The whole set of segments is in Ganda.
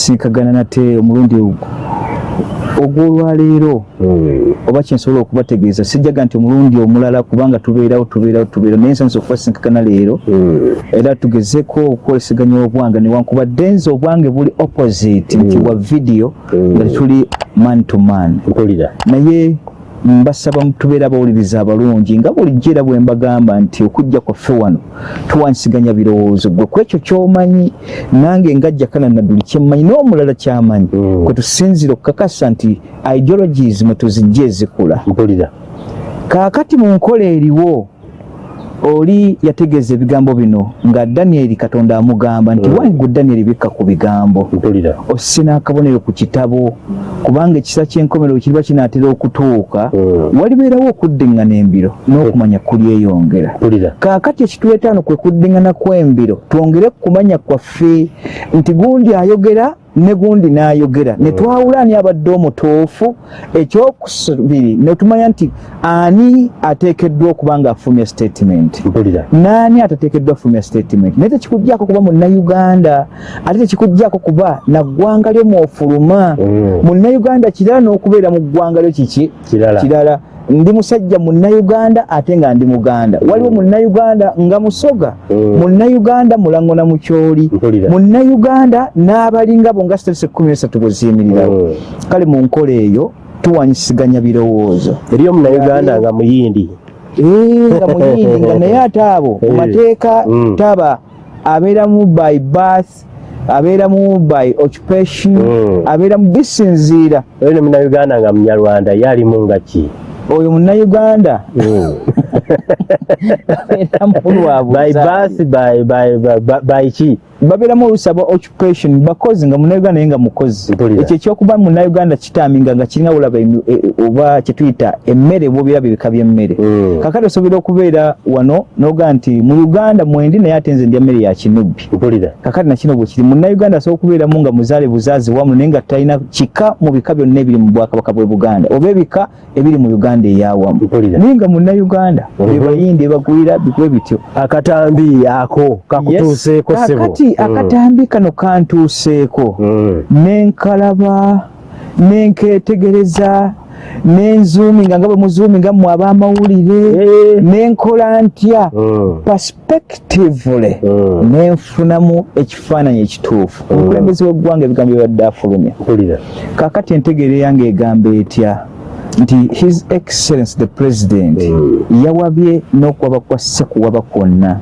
kusisinkagana nate omulundi ogwolwaleero Mm. oba kyensobola okubategeeza sijjaga nti omulundi omulala kubanga tubeerawo tubeerawo tubeerawo naye nsanyusa okubasinkagana leero Mm. era tugezeko okukoleseganya obwange newankubadde nze obwange buli opposite nti Mm. wa Mm. nga tetuli man to man naye mbasaba tubeere abawuliriza abalungi nga bulijjo era bwe mbagamba nti okujja kwaffe wano tuwansiganya birowoozo. Gwe ku ekyo ky'omanyi nange ngajja kana nadduli kyemmanyi n'omulala kyamanyi. Mm. kwe tusinzira okukakasa nti ideologies mwe tuzijja ezikula. Kaakati mu nkola eriwo oli yategeeza ebigambo bino nga danyeri katonda amugamba nti Mm. wange gwe danyeri bikka ku bigambo. Mpulira. Osse n'akabonero ku kitabo kubanga ekisa ky'enkomerero kiriba kinaatera okutuuka. Mm. walibeerawo okuddiŋŋana embiro n'okumanya kulyeyongera. Kaakati ekituleetaano kwe kuddiŋŋana kw'embiro twongere kumanya kwaffe nti gundi ayogera ne gundi n'ayogera. Ne twawula ani abadde omutuufu? Ekyokusubiri ne tumanya nti ani ateekeddwa okuba ng'afulumya statement? Mpulira naani atateekeddwa fulumya statement? Naye tekikugjaako kuba munnayuganda ate tekikugjaako kuba naggwanga lyo mwofuluma? Mm. munnayuganda kirala n'okubeera mu ggwanga lyo kiki? Kirala ndi musajja munnayuganda ate nga ndi muganda waliwo munnayuganda nga musoga Mm. munnayuganda mulango na mukyoli mpulira munnayuganda n'abalinga bo nga sitese kumi nesatu bwe ziyimirirawo Mm. kale mu nkola eyo tuwanyisiganya birowoozo eri omunayuganda nga muyindi Eh, nga muyindi nga naye ate abo mu Eh. mateeka Mm. taba abeeramu by birth abeeramu by occupation Mm. abeeramu bisinziira oyo ne munayuganda nga munyarwanda yalimu nga ki oyo munnayuganda. Lwa by by by by- by- by ki babeeramu olusaba occupation bakozi nga munnayuganda naye nga mukozi. Ekyo ekyokuba munnayuganda kitaminga nga kirina olaba emi- e- e- oba kyetuyita emmere bwobiraba ebika by'emmere. Mm. kakati osobola okubeera wano noga nti mu uganda mwendi naye ate nze ndya mmere ya kinubbi. Kakati nakino bwe kiri munnayuganda asobola okubeeramu nga muzaale buzaazi wamu naye nga talina kika mu bika byonna ebiri mu bwakabaka bwe buganda oba ebika ebiri mu uganda eyawamu naye nga munnayuganda Mhm. bebayindi ebagwira bigwe bityo. Akatambi ako kakutuuseeko Yes. Kakati Mm. akatambi kano kantuuseeko Mm. nenkalaba nenketegereza nenzuuminga nga bwe muzuuminga mmwe ab'amawulire Eh. nenkola ntya Mm. perspectively Mm. nenfunamu ekifaananyi ekituufu omukulembeze w'eggwanga ebigambo byebadde afulumya mpulira kaakati entegeero yange egamba etya nti his excellence the president yawabye n'okuwaba kwa sekuwaba kwonna.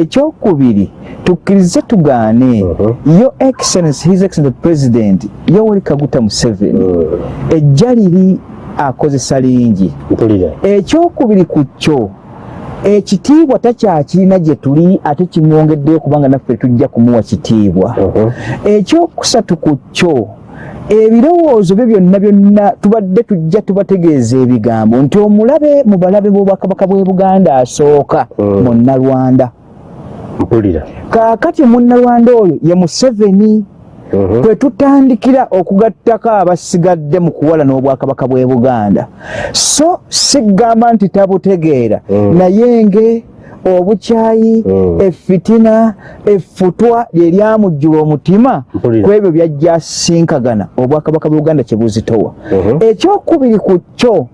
Ekyokubiri tukkirize tugaane. Mhm. yo excellence his excellence the president yoweri kaguta museveni. Mm. ejja liri akozesa lingi. Ekyokubiri ku kyo ekitiibwa takyakirina gye tuli ate kimwongeddeyo kubanga naffe tujja kumuwa kitiibwa. Mhm. ekyokusatu ku kyo ebirowoozo bye byonna byonna tubadde tujja tubategeeza ebigambo nti omulabe mu balabe b'obwakabaka bw'e buganda asooka Mm. munnalwanda mpulira kaakati munnalwanda oyo ye museveni Mhm. kwe tutandikira okugattako abasigadde mu kuwala n'obwakabaka bw'e buganda so sigamba nti tabutegeera Mm. naye nge obukyayi Mm. effitina effutwa lye lyamujjula omutima Mpulira. ku ebyo byajja asinkagana obwakabaka bwe buganda kye buzitowa. Mhm. ekyokubiri ku kyo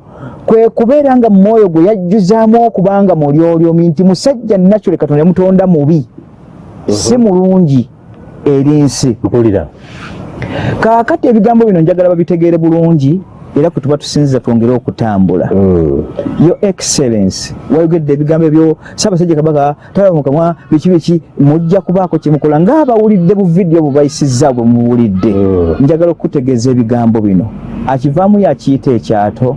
kwe kubeera nga mumwoyo gwe yajjuzaamu okubanga mulyolyomi nti musajja nakyole katonda yamutonda mubi. Si mulungi eri nsi. Kaakati ebigambo bino njagala babitegeere bulungi era kwe tuba tusinziza twongere okutambula. Mm. yo excellence wayogedde ebigambo ebyo saabasajja kabaka talaba mukamwa biki biki? Mujja kubaako kyemukola ng'abawulidde bu vidiyo bubayisizza bwe muwulidde. Mm. njagala okutegeeza ebigambo bino. Akivaamu yakiyita ekyato?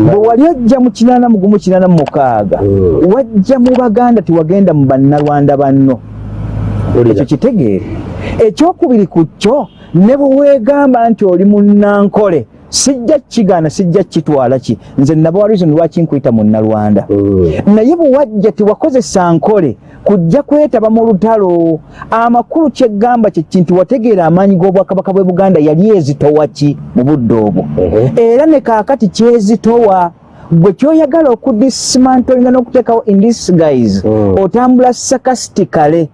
Bwe wali ojja mu kinaana mugumu kinaana mu mukaaga Mm. wajja mu baganda tiwagenda mu bannalwanda banno. Ekyo kitegeere. Ekyokubiri ku kyo ne bwe weegamba nti oli munnankole sijja kigaana sijja kitwala ki nze naba warizoni lwaki nkuyita munnalwanda Mm. naye bwe wajja tiwakozesa nkole kujja kwetaba mu lutalo amakulu kyeggamba kyeki nti wategeera amaanyi g'obwakabaka bwe buganda yali ezitowa ki mu budde obwo Mhm. era ne kaakati kyezitowa gwe kyoyagala okudismantolinga n'okuteekawo in this guys Mm. otambula sarcastically.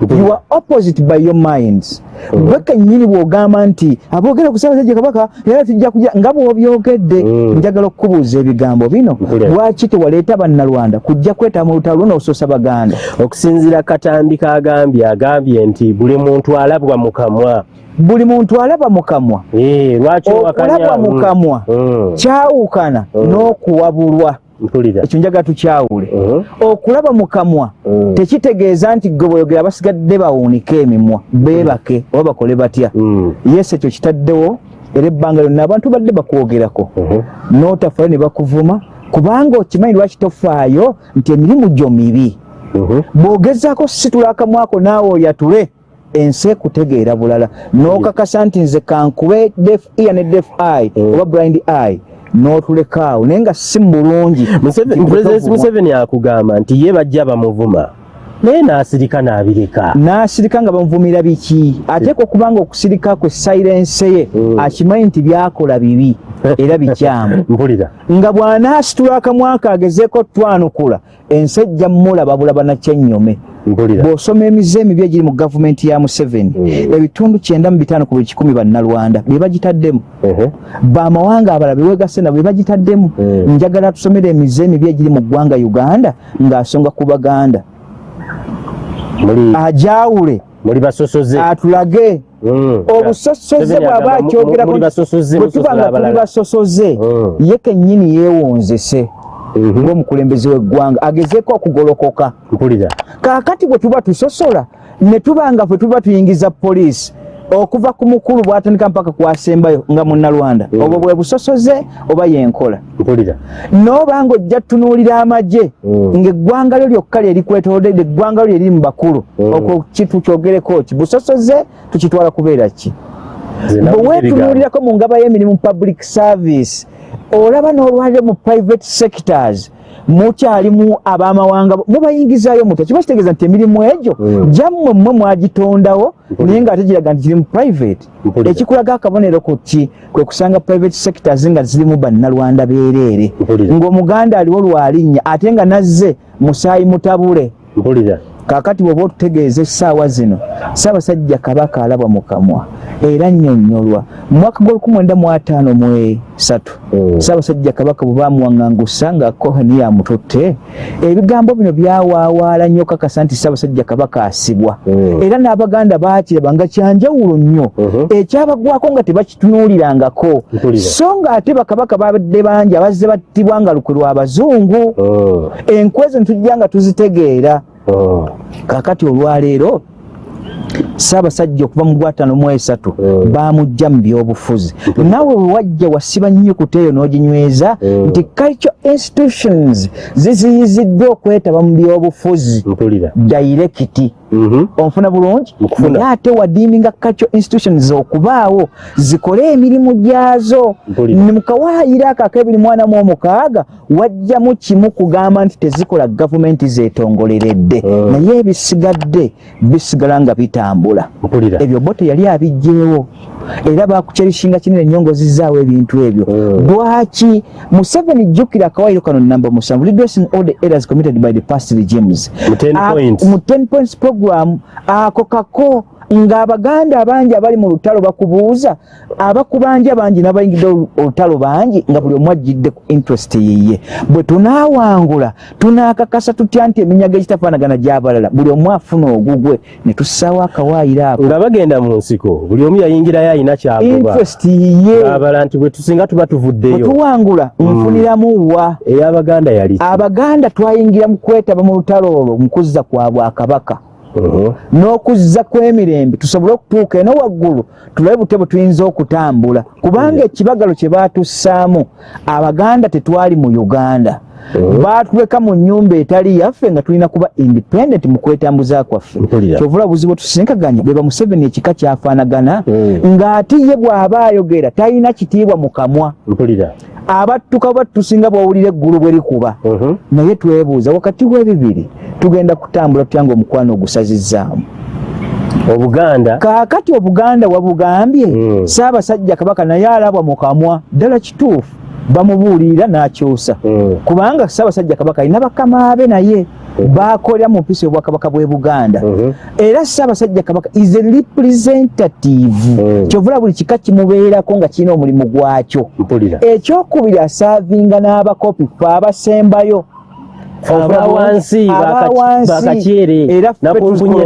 You are opposite by your minds. Bwe kennyini bw'ogamba nti aboogera ku ssaabasajja kabaka era tujja kuja nga bw'obyogedde Mhm. njagala okukubuuza ebigambo bino. Lwaki tewaleeta bannalwanda kujja kwetaba mu lutalo luno baganda? Okusinziira katambi kagambye agambye nti buli muntu alabwa mu kamwa. Buli muntu alaba mu kamwa. Eh, okulabwa mu Mm. kamwa Mm. kyawukana Mm. n'okuwabulwa ekyo njagala tukyawule. Mhm. okulaba mu kamwa Mm. tekitegeeza nti gwe bweyogera basigadde bawunika emimwa beebake oba bakole batya. Yesu ekyo kitaddewo era ebbanga lyonna abantu badde bakwogerako. N'otafaayo ne bakuvuma kubanga okimanyi lwaki tofaayo nti emirimu gyo mibi. Bw'ogezaako situla akamwako naawe oyatule ensi ekutegeera bulala. N'okakasa nti nze kankube def ear ne def eye oba blind eye n'otulekaawo naye nga si mulungi museveni akugamba nti ye bajja bamuvuma naye n'asirika n'abireka. N'asirika nga bamuvumira biki? Ateeka okubanga okusirika kwe sayirense ye Mm. akimanyi nti byakola bibi era bikyamu. Mpulira. Nga bw'anaasitula akamwaka agezeeko twanukula ensi ejja mulaba bulaba nakyennyome bw'osoma emize emibi egiri mu gavumenti ya museveni Mm. ebitundu kyenda mu bitaano ku buli kikumi bannalwanda bye bagitaddemu. Bamawanga abalala bewegase nabo bye bagitaddemu. Mm. njagala tusomere emize emibi egiri mu ggwanga uganda ng'asonga ku baganda ajawule muli basosoze atulage Mm. obusosoze bw'aba akyogerako bwe tuba nga tuli basosoze Mm. ye kennyini yeewonzese Mhm. ng'omukulembeze w'eggwanga agezeeko okugolokoka kaakati bwe tuba tusosola ne tuba nga ffe tuba tuyingiza poliisi okuva ku mukulu bw'atandika mpaka kwasembayo nga munnalwanda Mm. obwo bwe busosoze oba yenkola n'oba ng'ojja tunuulira amagye Mm. ng'eggwanga lyo lyokka lye likwetoolodde eggwanga lyo lye liri mu bakulu Mm. okwo kitukyogereko ki busosoze tukitwala kubeera ki Nze bwe nawulira weetunuulirako mu ngaba y'emirimu public service olaba n'olwaliro mu private sectors mukyalimu abamawanga mubayingizaayo mutya kiba kitegeeza nti emirimu egyo Mm. gyammwe mmwe mwagitondawo naye ng'ate giraga nti kiri mu private. Ekikulaga akabonero ku ki? Kwe kusanga private sectors nga zirimu bannalwanda beereere ng'omuganda aliwo lwalinnya ate nga nazze musaayi mutabule. Mpulira kaakati bw'oba otutegeeza essaawa zino ssaabasajja kabaka alabwa mu kamwa era nnyonnyolwa mu mwaka gw'1953 Mm. ssaabasajja kabaka bwe baamuwaŋŋangusa nga kohani yamututte ebigambo bino byawaawaala nnyo kakasa nti ssaabasajja kabaka asibwa Mm. era n'abaganda baakiraba nga kyanjawulo nnyo Mhm. ekyabagwako nga tebakitunuulirangako so ng'ate bakabaka babadde bangi abazze battibwa nga lukwe lw'abazungu Mm. enkwezi netujja nga tuzitegeera Mm. kaakati olwaleero ssaabasajja okuva mu gwataano mu esatu Mm. baamujja mu byobufuzi naawe bwe wajja wasiba nnyukuta eyo n'oginyweza Mm. nti culture institutions ziziyiziddwa okwetaba mu byobufuzi dairekiti. Onfuna bulungi? Naye ate wadiiminga culture institutions okubaawo zikole emirimu gyazo. Mpulira. ne mukawaayiro ako ak'ebiri mwana mu omukaaga wajjamu kimu kugamba nti tezikola gavumenti zeetongoleredde. Mm. naye ebisigadde bisigala nga bitambula. Ebyo bo teyali abijjeewo era bakucerishinga kinene nnyo ng'ozizaawo ebintu ebyo Mm. lwaki museveni jjukira akawaayiro kano namba musanvu redressing all the errors committed by the past regimes Mu 10 A- points. mu 10 points program ako kako ng'abaganda abangi abali mu lutalo bakubuuza abakubanja bangi n'abayingidde olu- olutalo bangi nga buli omu ajjidde ku interest yiye bwe tunaawangula tunaakakasa tutya nti eminyago egitafaanagana gy'abalala buli omu afuna ogugwe ne tussaawo akawaayiro ako. Nga bagenda mu nsiko buli omu yayingirayo alina kyagoba. Interest yiye abala nti bwe tusinga tuba tuvuddeyo. Tuwangula nfuniramu wa? Ey'abaganda yali abaganda twayingira mu kwetaba mu lutalo olwo mu kuzza kwa bwakabaka. N'okuzza kw'emirembe tusobole okutuuka eno waggulu tulabe bute bwe tuyinza okutambula. Kubanga ekibagalo kye baatussaamu abaganda tetwali mu uganda baatuleka mu nnyumba etali yaffe nga tulina kuba independent mu kwetambuza kwaffe. Kyovula buzibu tusinkaganya beba museveni ekika kyafaanagana Mm. ng'ate ye bw'aba ayogera talina kitiibwa mu kamwa. Abattuka bwe tusinga bw'owulira eggulu bwe likuba Mhm. naye twebuuza wakati w'ebibiri tugenda kutambula tutya nga omukwano ogusazizzaamu obuganda? Kaakati obuganda wabugambye Mm. saabasajja kabaka naye alabwa mu kamwa ddala kituufu bamubuulirira n'akyusa Mm. kubanga saabasajja kabaka alina bakama be naye bakolera mu mpisa y'obwakabaka bw'e buganda Mhm. era ssaabasajja kabaka is a representative Mm. kyovula buli kika kimubeerako nga kirina omulimu gwakyo ekyokubiri asaavinga n'abakopi fe abasembayo Aba wansi, aba baka- wansi. bakakyere,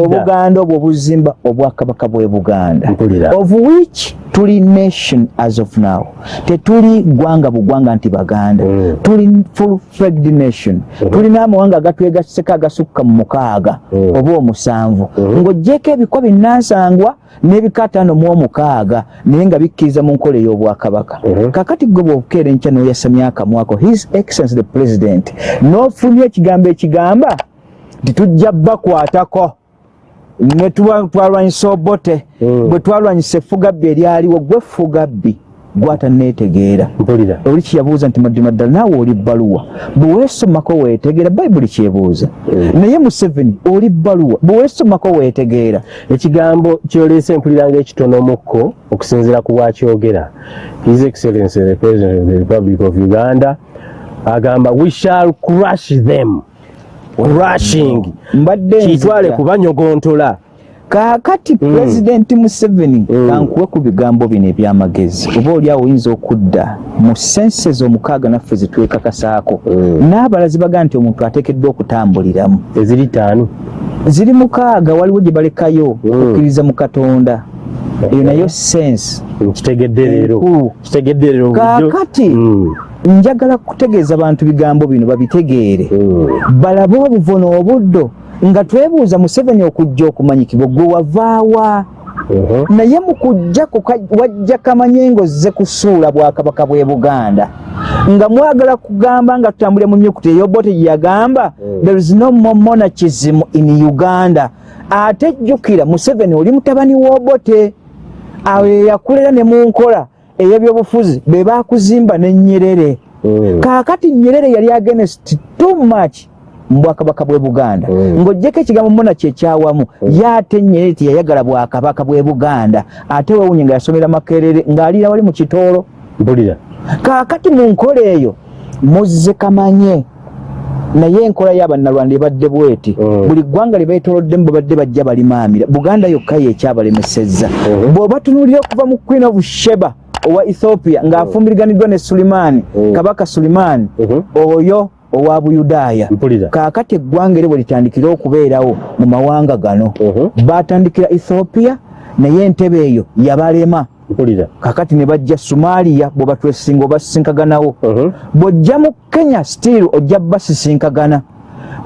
obuganda obwo obuzimba obwakabaka bw'e buganda of which tuli nation as of now tetuli gwanga bugwanga nti baganda Mm. tuli full flagged nation tulina amawanga agatwegaseko agasukka mu mukaaga Mm. oba omusanvu Mhm. ng'ogyeko ebikwa binnansangwa n'ebika ataano mu omukaaga naye nga bikkiriza mu nkola ey'obwakabaka Mhm. kakati gwe bwobukeera enkya n'oyasamya akamwako his excellence the president n'ofunye ekigambo ekigamba nti tujja bakwatako. Ne tuba- twalwanyisa obote Mm. bwe twalwanyisa effugabbi eryaliwo gwe ffugabbi gwataneetegeera oli kyeyabuuza nti madima ddala naawe oli bbaluwa? Bwe weesomako weetegeera bayibuli kyebuuza. Mm. naye museveni oli bbaluwa? Bwe weesomako weetegeera. Ekigambo kyoleese mpulira ng'ekitonomukko okusinziira ku bwakyogera his excellency the president of the republic of uganda agamba we shall crush them. Crushing. Mbadde kitwale kubanyogontola kaakati pulezidenti museveni Mm. kankuwe ku bigambo bino ebyamagezi. Oba oli awo oyinza okudda mu senses omukaaga naffe zetwekakasaako Mm. n'abalazi bagaa nti omuntu ateekeddwa okutambuliramu. Eziri ttaano. Ziri mukaaga waliwo gye balekayo Mm. okukkiriza mu katonda eyo nayo sense kitegedde leero kitegedde leero. Kaakati. Mm. njagala kutegeeza bantu bigambo bino babitegeere Mm. balabe obuvono obuddo nga twebuuza museveni okujja okumanyikibwa gwe wavaawa naye mu kujja kuka- wajja kamanye ng'ozze kusuula bwakabaka bw'e buganda nga mwagala kugamba nga tutambulira mu nyukuta eyobote gye yagamba Mm. there is no more monarchism in uganda ate jjukira museveni oli mutabani w'obote awo ye yakulera ne mu nkola ey'ebyobufuzi be bakuzimba ne nyerere. Mm. kaakati nyerere yali against too much mu bwakabaka bw'e buganda. Mm. ng'oggyeko ekigambo mona kyekyawamu ye ate nyerere teyayagala bwakabaka bw'e buganda. Ate wewunye nga yasomera makerere ng'aliira wali mu kitoolo. Mpulira. Kaakati mu nkola eyo muzze kamanye naye enkola y'abannalwanda ebadde bweti Mm. buli ggwanga lye beetoloddemu babadde bajja balimaamira buganda yokka yekyabalemesezza Mhm. bw'oba tunuulira okuva mu queen of sheba owa ethiopia ng'afumbiriganiddwa ne sulimaani Mm. kabaka sulimaani Mhm. oyo owa buyudaaya kaakati eggwanga eryo bwe litandikira okubeerawo mu mawanga gano Mhm. baatandikira ethiopia naye entebe eyo yabalema mpulira. Kakati ne bajja somaaliya bwe batwesinga obasisinkaganawo Mhm. bw'ojja mu kenya still ojja basisinkagana.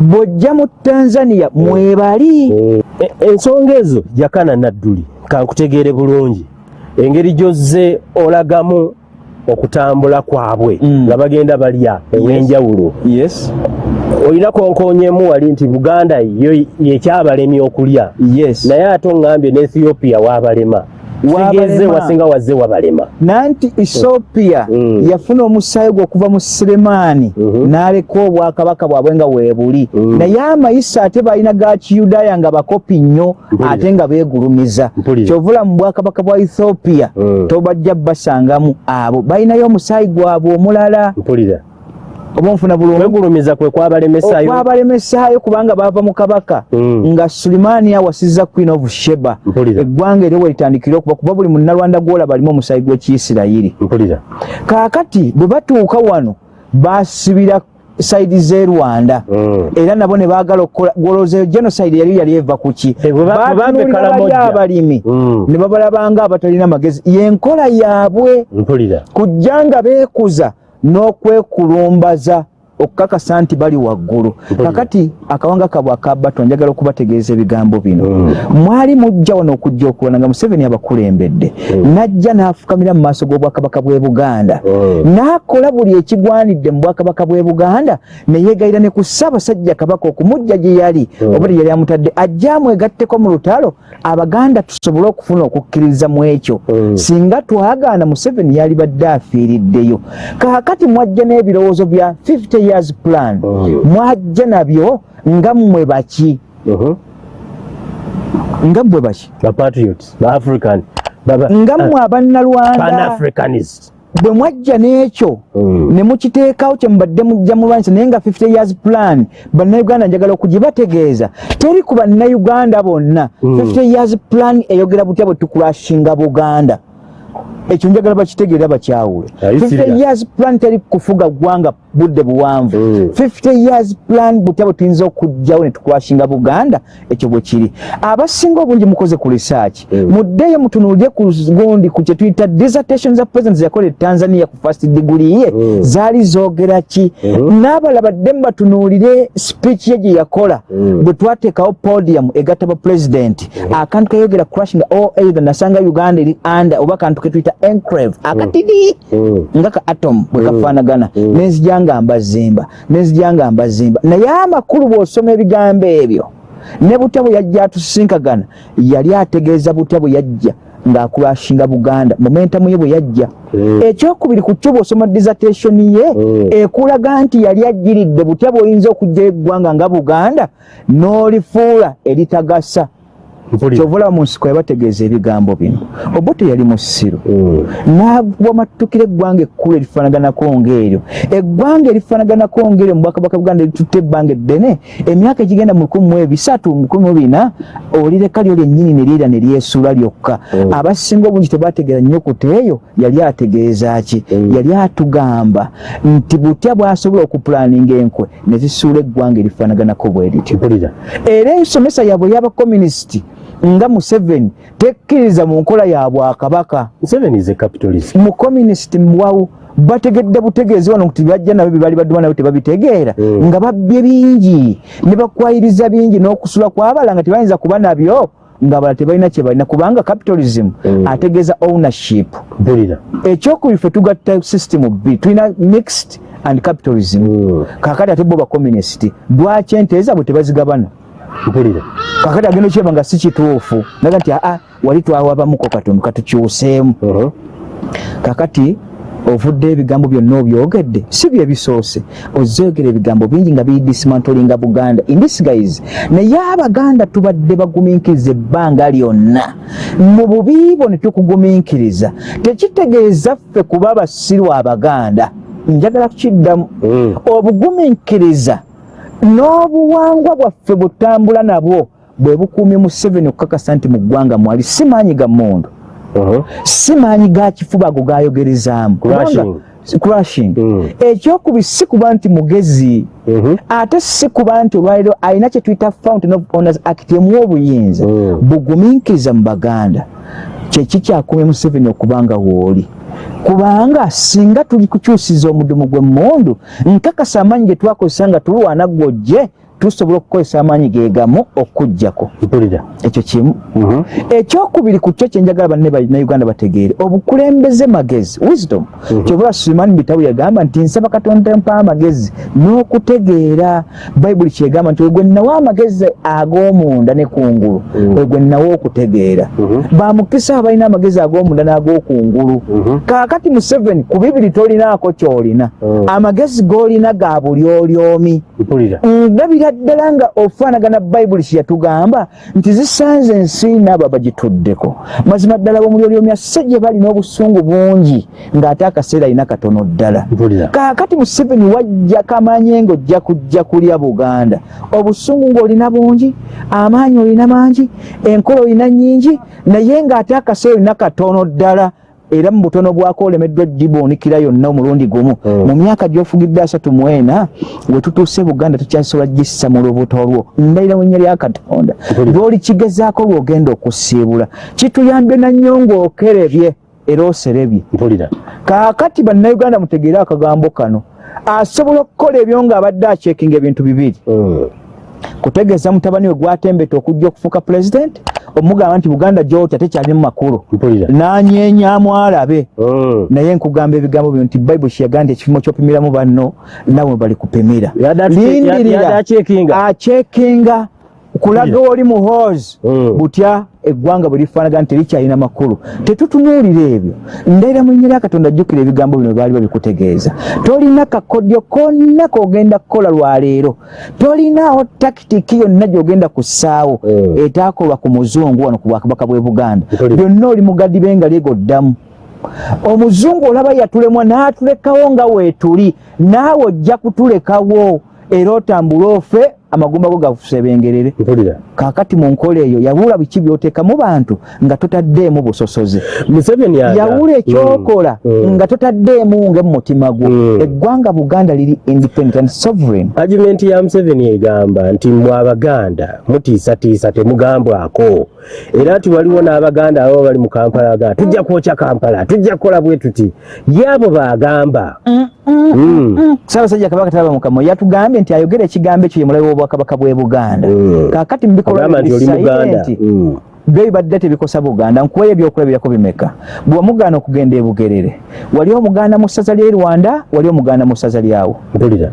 Bw'ojja mu tanzania mwebali. Mm. E- ensonga ezo jakana nadduli kankutegeere bulungi. Engeri gyozze olagamu okutambula kwabwe Mm. nga bagenda balya ew'enjawulo yes. Olina konkonyemu wali nti buganda yo yekyabalemye okulya. Yes. Naye ate oŋŋambye ne ethiopia waabalema Sigeze wasinga wazze wabalema nanti ethiopia Mm. yafuna omusaayi gwe okuva mu sulemaani Mhm. n'aleka obwakabaka bwabwe nga weebuli Mm. naye amayisa ate balina ga kiyudaaya nga bakopi nnyo ate nga beegulumiza. Kyovula mu bwakabaka bwa ethiopia Mm. tobajja basangamu abo. Balinayo omusaayi gwabwe omulala. Mpulira oba nfuna bulungi? Kwegulumiza kwe kwabalemesayo. Okwabalemesaayo kubanga baava mu kabaka. Mm. nga sulimaani awasizza queen of sheba. Eggwanga eryo welitandikira okuba kuba buli munnalwanda gwolaba alimu omusaayi gw'ekiyisirayiri kaakati bwe batuuka wano basibira saidi z'e rwanda. Mm. era nabo ne baagala okukola gwolooza genocide yali yali eva ku ki? Eh, abalimi. Mm. ne babalabanga abatalina magezi. Yenkola yaabwe. Kujja nga beekuza n'okwekulumbaza okukakasa nti bali waggulu. Kakati akawanga kabwe akabato njagala okubategeeza ebigambo bino. Mm. mwali mujja wano okujja okulwana nga museveni abakulembedde. Mm. najja n'afukamira mu maaso g'obwakabaka bw'e buganda. Mm. n'akola buli ekigwanidde mu bwakabaka bw'e buganda ne yeegayira ne ku ssaabasajja kabaka okumujja gye yali. Oba yali amutadde ajje amwegatteko mu lutalo abaganda tusobole okufuna okukkiriza mu ekyo. Singa twagaana museveni yali badde afiiriddeyo. Kaakati mwajja n'ebirowoozo bya 50 years plan Mm. mwajja nabyo nga mmwe baki Mhm. nga mmwe baki ba patriots ba african baba nga mmwe abannalwanda pan africanist bwe mwajja n'ekyo Mm. ne mukiteekawo kye mubadde mujja mulwanyisa naye nga 50 years plan bannayuganda njagala okugibategeeza teri ku bannayuganda bonna Mm. 50 years plan eyogera butya bwe tukulashinga buganda ekyo njagala bakitegeera bakyawule Are you 50 serious? years plan teri kufuga ggwanga budde buwanvu Mm. 50 years plan butya bwe tuyinza okugjawo ne tukwashinga buganda ekyo bwe kiri abasinga obungi mukoze ku research Mm. muddeyo mutunuulye ku gundi ku kye tuyita dissertation za president yakola e tanzania ku first degree ye Mm. zaali zoogera ki Mhm. n'abalala badde mubatunuulire speech ye gye yakola Mm. bwe twateekawo podium egatta ba president akantu kayogera crashing o either nasanga uganda eri under oba akantu ketuyita enclave akatidi Mm. nga ka atom bwe Mm. kafaanagana Mm. nenzija nga mbazimba nenzija nga mbazimba naye amakulu bw'osoma ebigambo ebyo ne butya bwe yajja atusisinkagana yali ategeeza butya bwe yajja ng'akulashinga buganda momentamu ye bwe yajja Mm. ekyokubiri ku kyo bw'osoma dissertation ye Mm. ekulaga nti yali ajjiridde butya bw'oyinza okujja eggwanga nga buganda n'olifuula eritagasa Olaba mu nsiko yabategeeza ebigambo bino. Oba teyali mu ssiru Mm. n'awamattukira eggwanga ekkulu erifaanaganako ng'eryo. Eggwanga erifaanaganako ng'eryo mu bwakabaka buganda eritutte ebbanga eddene emyaka egigenda mu lukumi mu ebisatu mu lukumi mu bina olireka lyo lyennyini ne lyera ne lyesuula lyokka. Mm. abasinga obungi tebategeera nnyukuta eyo yali ategeeza ki? Mm. yali atugamba nti butya bw'asobola okupulaninga enkwe ne zisuula eggwanga erifaanaganako bwe lityo. Era ensomesa yaabwe y'abakominisiti nga museveni tekkiriza mu nkola ya bwakabaka capitalist. mukominisiti mwawu bategedde butegeezi wano nti bajja nabo byebaali baduma nabo tebabitegeera Mm. nga babbye bingi ne bakwayiriza bingi n'okusula kwabala nga tebayinza kuba nabyo ng'abalala tebalina kye balina kubanga capitalism Mm. ategeeza ownership ekyokubiri ffe tugatta system bbiri tulina mixed and capitalism Mm. kakati ate bo bakominisiti lwaki ente zaabwe tebazigabana Mpulira. kakati agenda okyeba nga si kituufu naga nti aa wali twawabamuko katono katukyuseemu. Mhm. kakati ovudde ebigambo byonna obyogedde si bye bisoose. Ozeogera ebigambo bingi nga biyidisimantolinga buganda. Indisguise naye abaganda tubadde bagumiikiriza ebbanga lyonna. Mu bubiibo ne tukugumiikiriza. Tekitegeeza ffe kuba abasiru abaganda. Njagala kukiddamu. Mm. obugumiikiriza n'obuwangwa bwaffe butambula nabwo bwe bukuumye museveni okukakasa nti mu ggwanga mwali si maanyi ga mmundu Mhm. si maanyi ga kifuba ago gayogerezaamu crashing Mm. ekyokubiri si kuba nti mugezi Mhm. ate si kuba nti olwaliro alina kye tuyita fountain of honors act emuwa obuyinza Mm. bugumiikiriza mu baganda kyeki kyakumye museveni okubanga wooli kubanga singa tuli kukyusiza omudumu gw'emmundu nkakasa amaanyi ge twakozesa nga tulwana gwojje tusobola okukozesa amaanyi ge gamu okuggyako ekyo kimu Mhm. ekyokubiri ku kyo kyenjagala banne bannayuganda bategeere obukulembeze magezi wisdom Mhm. kyova sulemani bitabu yagamba nti nsaba katonda mpa amagezi n'okutegeera bayibuli kyegamba nti wegwe nnawa amagezi ag'omunda ne kungulu Mhm. wegwe nnawa okutegeera Mhm. bamukisa abalina amagezi ag'omunda n'ag'okungulu Mhm. kaakati museveni ku bibiri tolinaako kyolina Mhm. amagezi g'olina ga buli oli omi Ndabira ddala nga ofaanagana bayibuli kye yatugamba nti zisanze ensi n'abo abagituddeko. Mazima ddala b'omulyolyomi se gye bali n'obusungu bungi ng'ate akaseera alina katono ddala. Kaakati museveni wajja kamanye ng'ojja kujja kulya buganda. Obusungu ng'olina bungi amaanyi olina mangi enkola olina nnyingi naye ng'ate akaseera olina katono ddala era mu butono bwako olemeddwa gibuunikira yonna omulundi gumu. Mm. mu myaka gy'ofugidde asatu mu ena we tutuuse buganda tukyasobola gissa mu lubuto lwo ndayira mu nnya lya katonda. Mpulira. lw'oli kigezaako lw'ogenda okusiibula. Kituyambye nannyo ng'okerebye era oserebye. Kaakati bannayuganda mutegeere akagambo kano. Asobola okukola ebyo ng'abadde acyekinga ebintu bibiri. Mm. Kutegeeza mutabani we gwatembeta okujja okufuuka pulezidenti omugamba nti buganda gyotya tekyalimu makulu Mpulira. n'anyeenyaamu alabe Mm. naye nkugamba ebigambo bino nti bayibuli kyeyagaa nti ekipimo ky'opimiramu banno nawe bali kupimira Yada- yada acheckinga. acyekinga kulaga oli muhoozi Mm. butya eggwanga bwe lifaanaga nti terikyalina makulu tetutunuulira ebyo ndaira mu nnya lya katonda jjukira ebigambo bino baali babikutegeeza tolina kakodyo konna kogenda kukola lwaleero tolinaawo takitiki yonna gy'ogenda ku ssaawo Mm. etaakolwa ku muzungu wano ku bwakabaka bw'e buganda byonna oli mugadibe nga lyegoddamu omuzungu olaba yatulemwa n'atulekawo nga weetuli naawe ojja kutulekawo era otambule ofe amagumba go gakusebengerere. Kaakati mu nkola eyo yawula biki byoteeka mu bantu nga totaddeemu busosoze yawula ekyokola Mm, mm. nga totaddeemu nge mu mutima gwo. Mm. eggwanga buganda liri independent and sovereign. Argument ya museveni egamba nti mwe abaganda mutiisatiisa temugambwako. Era nti waliwo n'abaganda abo bali mu kampala agamba tujja kwokya kampala tujja kukola bwe tuti. Ye abo baagamba Mm. Ssaabasajja kabaka talaba mukama yatugambye nti ayogera ekigambo ekyo ye mulabe w'obwakabaka bw'e buganda. Mm. bikolwa agamba nti. Mm. byo bibadde tebikosa buganda nkuweyo ebyokulabirako bimeka bwe wamugaana okugenda e bugerere wali omugaana mu ssaza ly'e rwanda wali omugaana mu ssaza lyawo. Mpulira.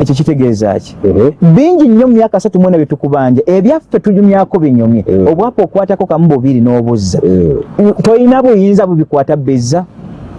Ekyo kitegeeza ki? Bingi nnyo mu myaka asatu mwena bye tukubanja ebyaffe tunyumyako binyumye. Mm. obwapa okwatako kamu bubiri n'obuzza. Mm. tolina buyinza bubikwata bezza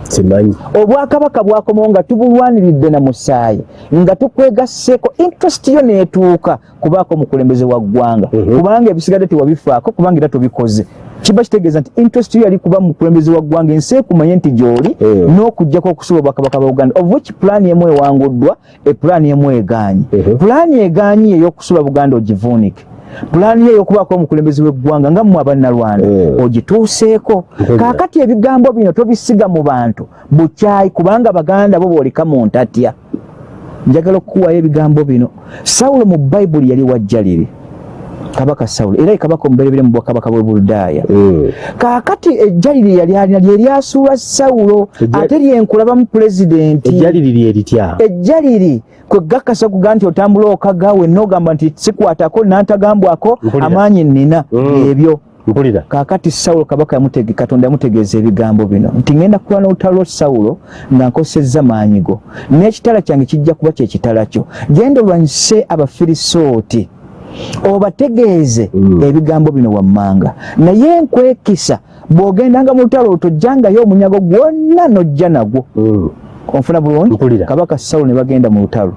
simanyi obwakabaka bwakomawo nga tubulwaniridde na musaayi nga tukwegasseeko interest yo neetuuka kubaako omukulembeze wa ggwanga Mhm. kubanga ebisigadde tewabifaako kubanga era tobikoze kiba kitegeeza nti interest yo yali kuba mukulembeze wa ggwanga ensi ekumanye nti gy'oli Mhm. n'okujjako okusula obwakabaka bwa uganda of which pulaani emu ewanguddwa epulaani emu egaanye Mhm. pulaani egaanyi ey'okusula buganda ogivuunike pulaani ye ey'okubaako omukulembeze w'eggwanga nga mmwe abannalwanda Mhm. ogituuseeko. Kaakati ebigambo bino tobisiga mu bantu bukyayi kubanga baganda bo booleka mu ntatya. Njagala okukuwayo ebigambo bino. Sawulo mu bayibuli yali wajjaliri kabaka sawulo era ye kabaka omuberebere mu bwakabaka bwe buludaaya Mm. kaakati ejjaliri yali alina lye lyasuula sawulo ate lyenkulabamu pulezidenti ejjali liri eritya ejjaliri kwe gakasa kuga nti otambula okagawe n'ogamba nti sikwatako nantagambwako amaanyi nnina Mm. ebyo. Mpulira kaakati sawulo kabaka katonda yamutegeeza ebigambo bino nti ngenda kulwana olutalo lwa sawulo nga nkosezza maanyi go n'ekitala kyange kijja kuba kyekitala kyo. Genda olwanyise abafirisooti obategeeze Mm. ebigambo bino wammanga. Naye nkwekisa bw'ogendanga mu lutalo tojjangayo omunyago gwonna n'ojja nagwo. Mm. onfuna bulungi? Kabaka sawulo ne bagenda mu lutalo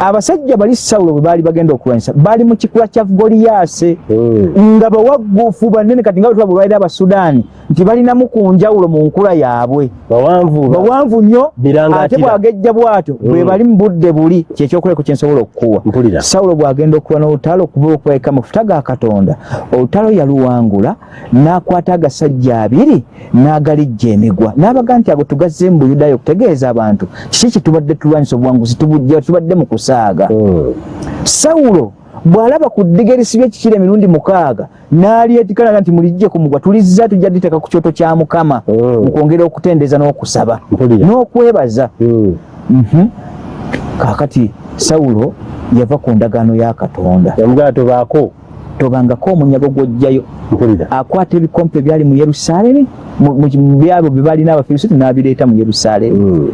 abasajja bali sawulo bwe baali bagenda okulwanyisa baali mu kikula kya goliyaase Mm. nga bawagguufu banene kati nga bwe tuba bulwaire abasudaani nti balinamu ku njawulo mu nkula yaabwe. Bawanvu nnyo ate bwagejja bw'atyo bwe Mm. bali mu budde buli kyekyokuleko kye nsobola okukuwa. Sawulo bw'agenda okuba n'olutalo okuba okubaika amafuta ga katonda olutalo yaluwangula n'akwata agasajja abiri n'agalijja emigwa. N'abaga nti ago tugazze mu buyudaaya okutegeeza abantu kiki kitubadde tulwanyisa obuwanguzi tubujja tubadde mu kusaaga Mm. sawulo bw'alaba ku ddiga erisibye ekikira emirundi mukaaga n'alyetikanaga nti mulijje ku mugwa tulizza tujja diteeka ku kyoto kya mukama Mm. mu kwongera okutendeeza n'okusaba n'okwebaza Mm. Mhm. kaakati sawulo yava ku ndagaano ya katonda yamugala tobaako tobangako omunyago gw'ojjayo akwata ebikompe byali mu yerusaalemi mu- mu mu byabo bye balina abafirisuuti n'abireeta mu yerusaalemi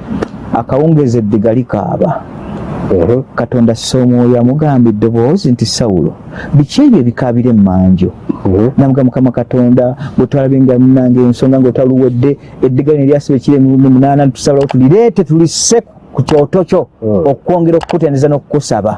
akawungeeza eddiga likaaba. Katonda assa omwoyo amugamba eddoboozi nti sawulo biki ebyo ebikaabira emmanjo Mhm. namuga mukama katonda bwe twalabenga munange ensonga ngaotaluwedde eddiga lino eryasiba ekiri emirundi munaana tusabulawo tulireete tulisse ku kyoto kyo Mm. okwongera okukutendeeza n'okukusaba.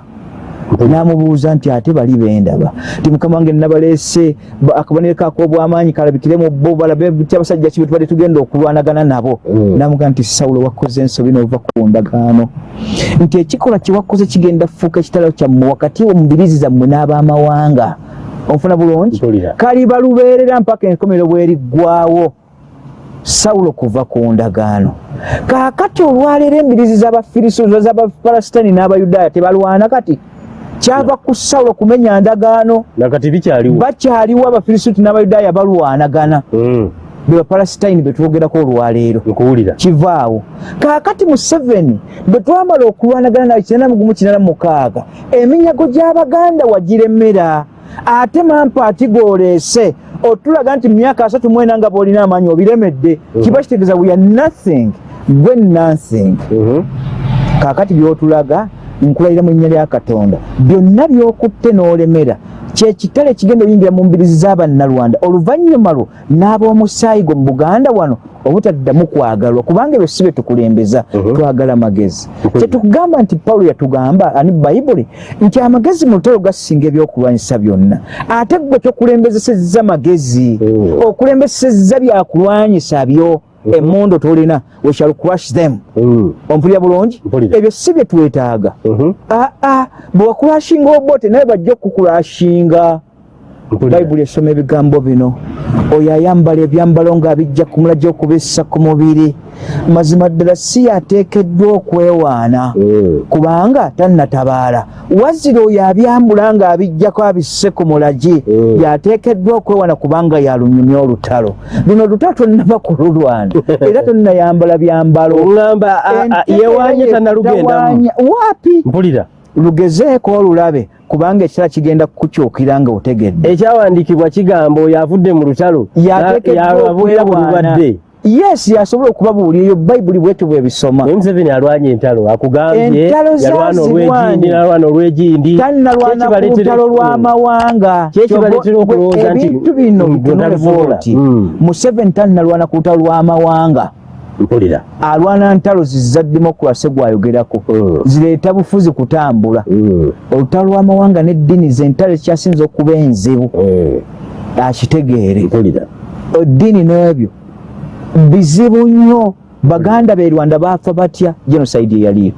N'amubuuza nti ate bali bendaba ti mukama wange nabaleese ba- akabonero kaako obw'amaanyi kalabikire mu bo balabe ti abasajja kibe tubadde tugenda okulwanagana nabo? Mm. namuga nti sawulo wakoze ensobi n'ova ku ndagaano. Nti ekikolwa kye wakoze kigenda fuuka ekitalo kyammwe wakati wo mubirizi zammwe n'abamawanga. Onfuna bulungi? Kaliba lubeerera mpaka enkomero bweriggwawo sawulo kuva ku ndagaano. Kaakati olwaleero embirizi z'abafirisuuzo z'abapalasitaani n'abayudaaya tebalwana kati kyava ku sawulo kumenya ndagaano. Nakati bikyaliwo? Bakyaliwo abafirisuuti n'abayudaaya balwanagana Mm. be bapalasitaini be twogerako olwaleero kivaawo kaakati mu 7 bwe twamala okulwanagana nawe kinana mugumu kinana mukaaga eminyago gy'abaganda wagiremera ate mampaati gooleese otulaga nti myaka asatu mwena nga bwolina amaanyi obiremedde kiba kitegeeza we are nothing gwe nothing. Mhm. kaakati byotulaga nkulayira mu linnya lya katonda byonna byokutte n'olemera kyekitale kigenda oyingira mu mbirizi z'abannalwanda oluvannyuma lwo n'ab'omusaayi gwo mu buganda wano obutaddamu kwagalwa kubanga ebyo si bye tukulembeza Mhm. twagala magezi kyetukugamba nti pawulo yatugamba ani bayibuli nti amagezi mu lutalo gasinga ebyokulwanyisa byonna ate gwe tokulembezesezza magezi Mhm. okulembesezza byakulwanyisa byo emundu tulina we shall crush them Mm. ompulira bulungi ebyo si bye twetaaga Mhm. aa bwe wakulashinga obote naye bajja kukulashinga Mpulira. Bayibuli esoma ebigambo bino. Oyo ayambala ebyambalo ng'abijja ku mulajja okubissa ku mubiri. Mazima ddala si yateekeddwa okwewaana. Mm. kubanga tannatabaala. Wazira oyo abyambula ng'abijjako abisse ku mulagi Mm. yateekeddwa okwewaana kubanga yalunyumya olutalo. Luno olutalo tonnaba kululwana era tonnayambala byambalo. Yewaanye tannalugendamu Tawaanya- waapi mpulira. Lugezeeko olulabe kubanga ekitala kigenda kukukyukira nga otegedde ekyawandiikibwa kigamba oyo avudde mu lutalo mu okwewaana lulwadde yes yasobola okubabuulira eyo bayibuli bwetyo bwebisoma museveni alwanya entalo akugambye yalwana olw'egindi nalwana olw'egindi lutalo lw'amawanga Kyekibaleetera okulowooza nti ebintu bino mm, Mm. museveni tannalwana ku lutalo lw'amawanga mpulira alwana ntalo ziza demokrasi gwayogerako. Mm. zireeta bufuzi kutambula. Mm. olutalo lw'amawanga n'eddiini zentalo ekyasinza okuba enzibu. Mm. akitegeere. Eddiini n'ebyo bizibu nnyo. Baganda be rwanda baafa batya? Genocide eyaliyo.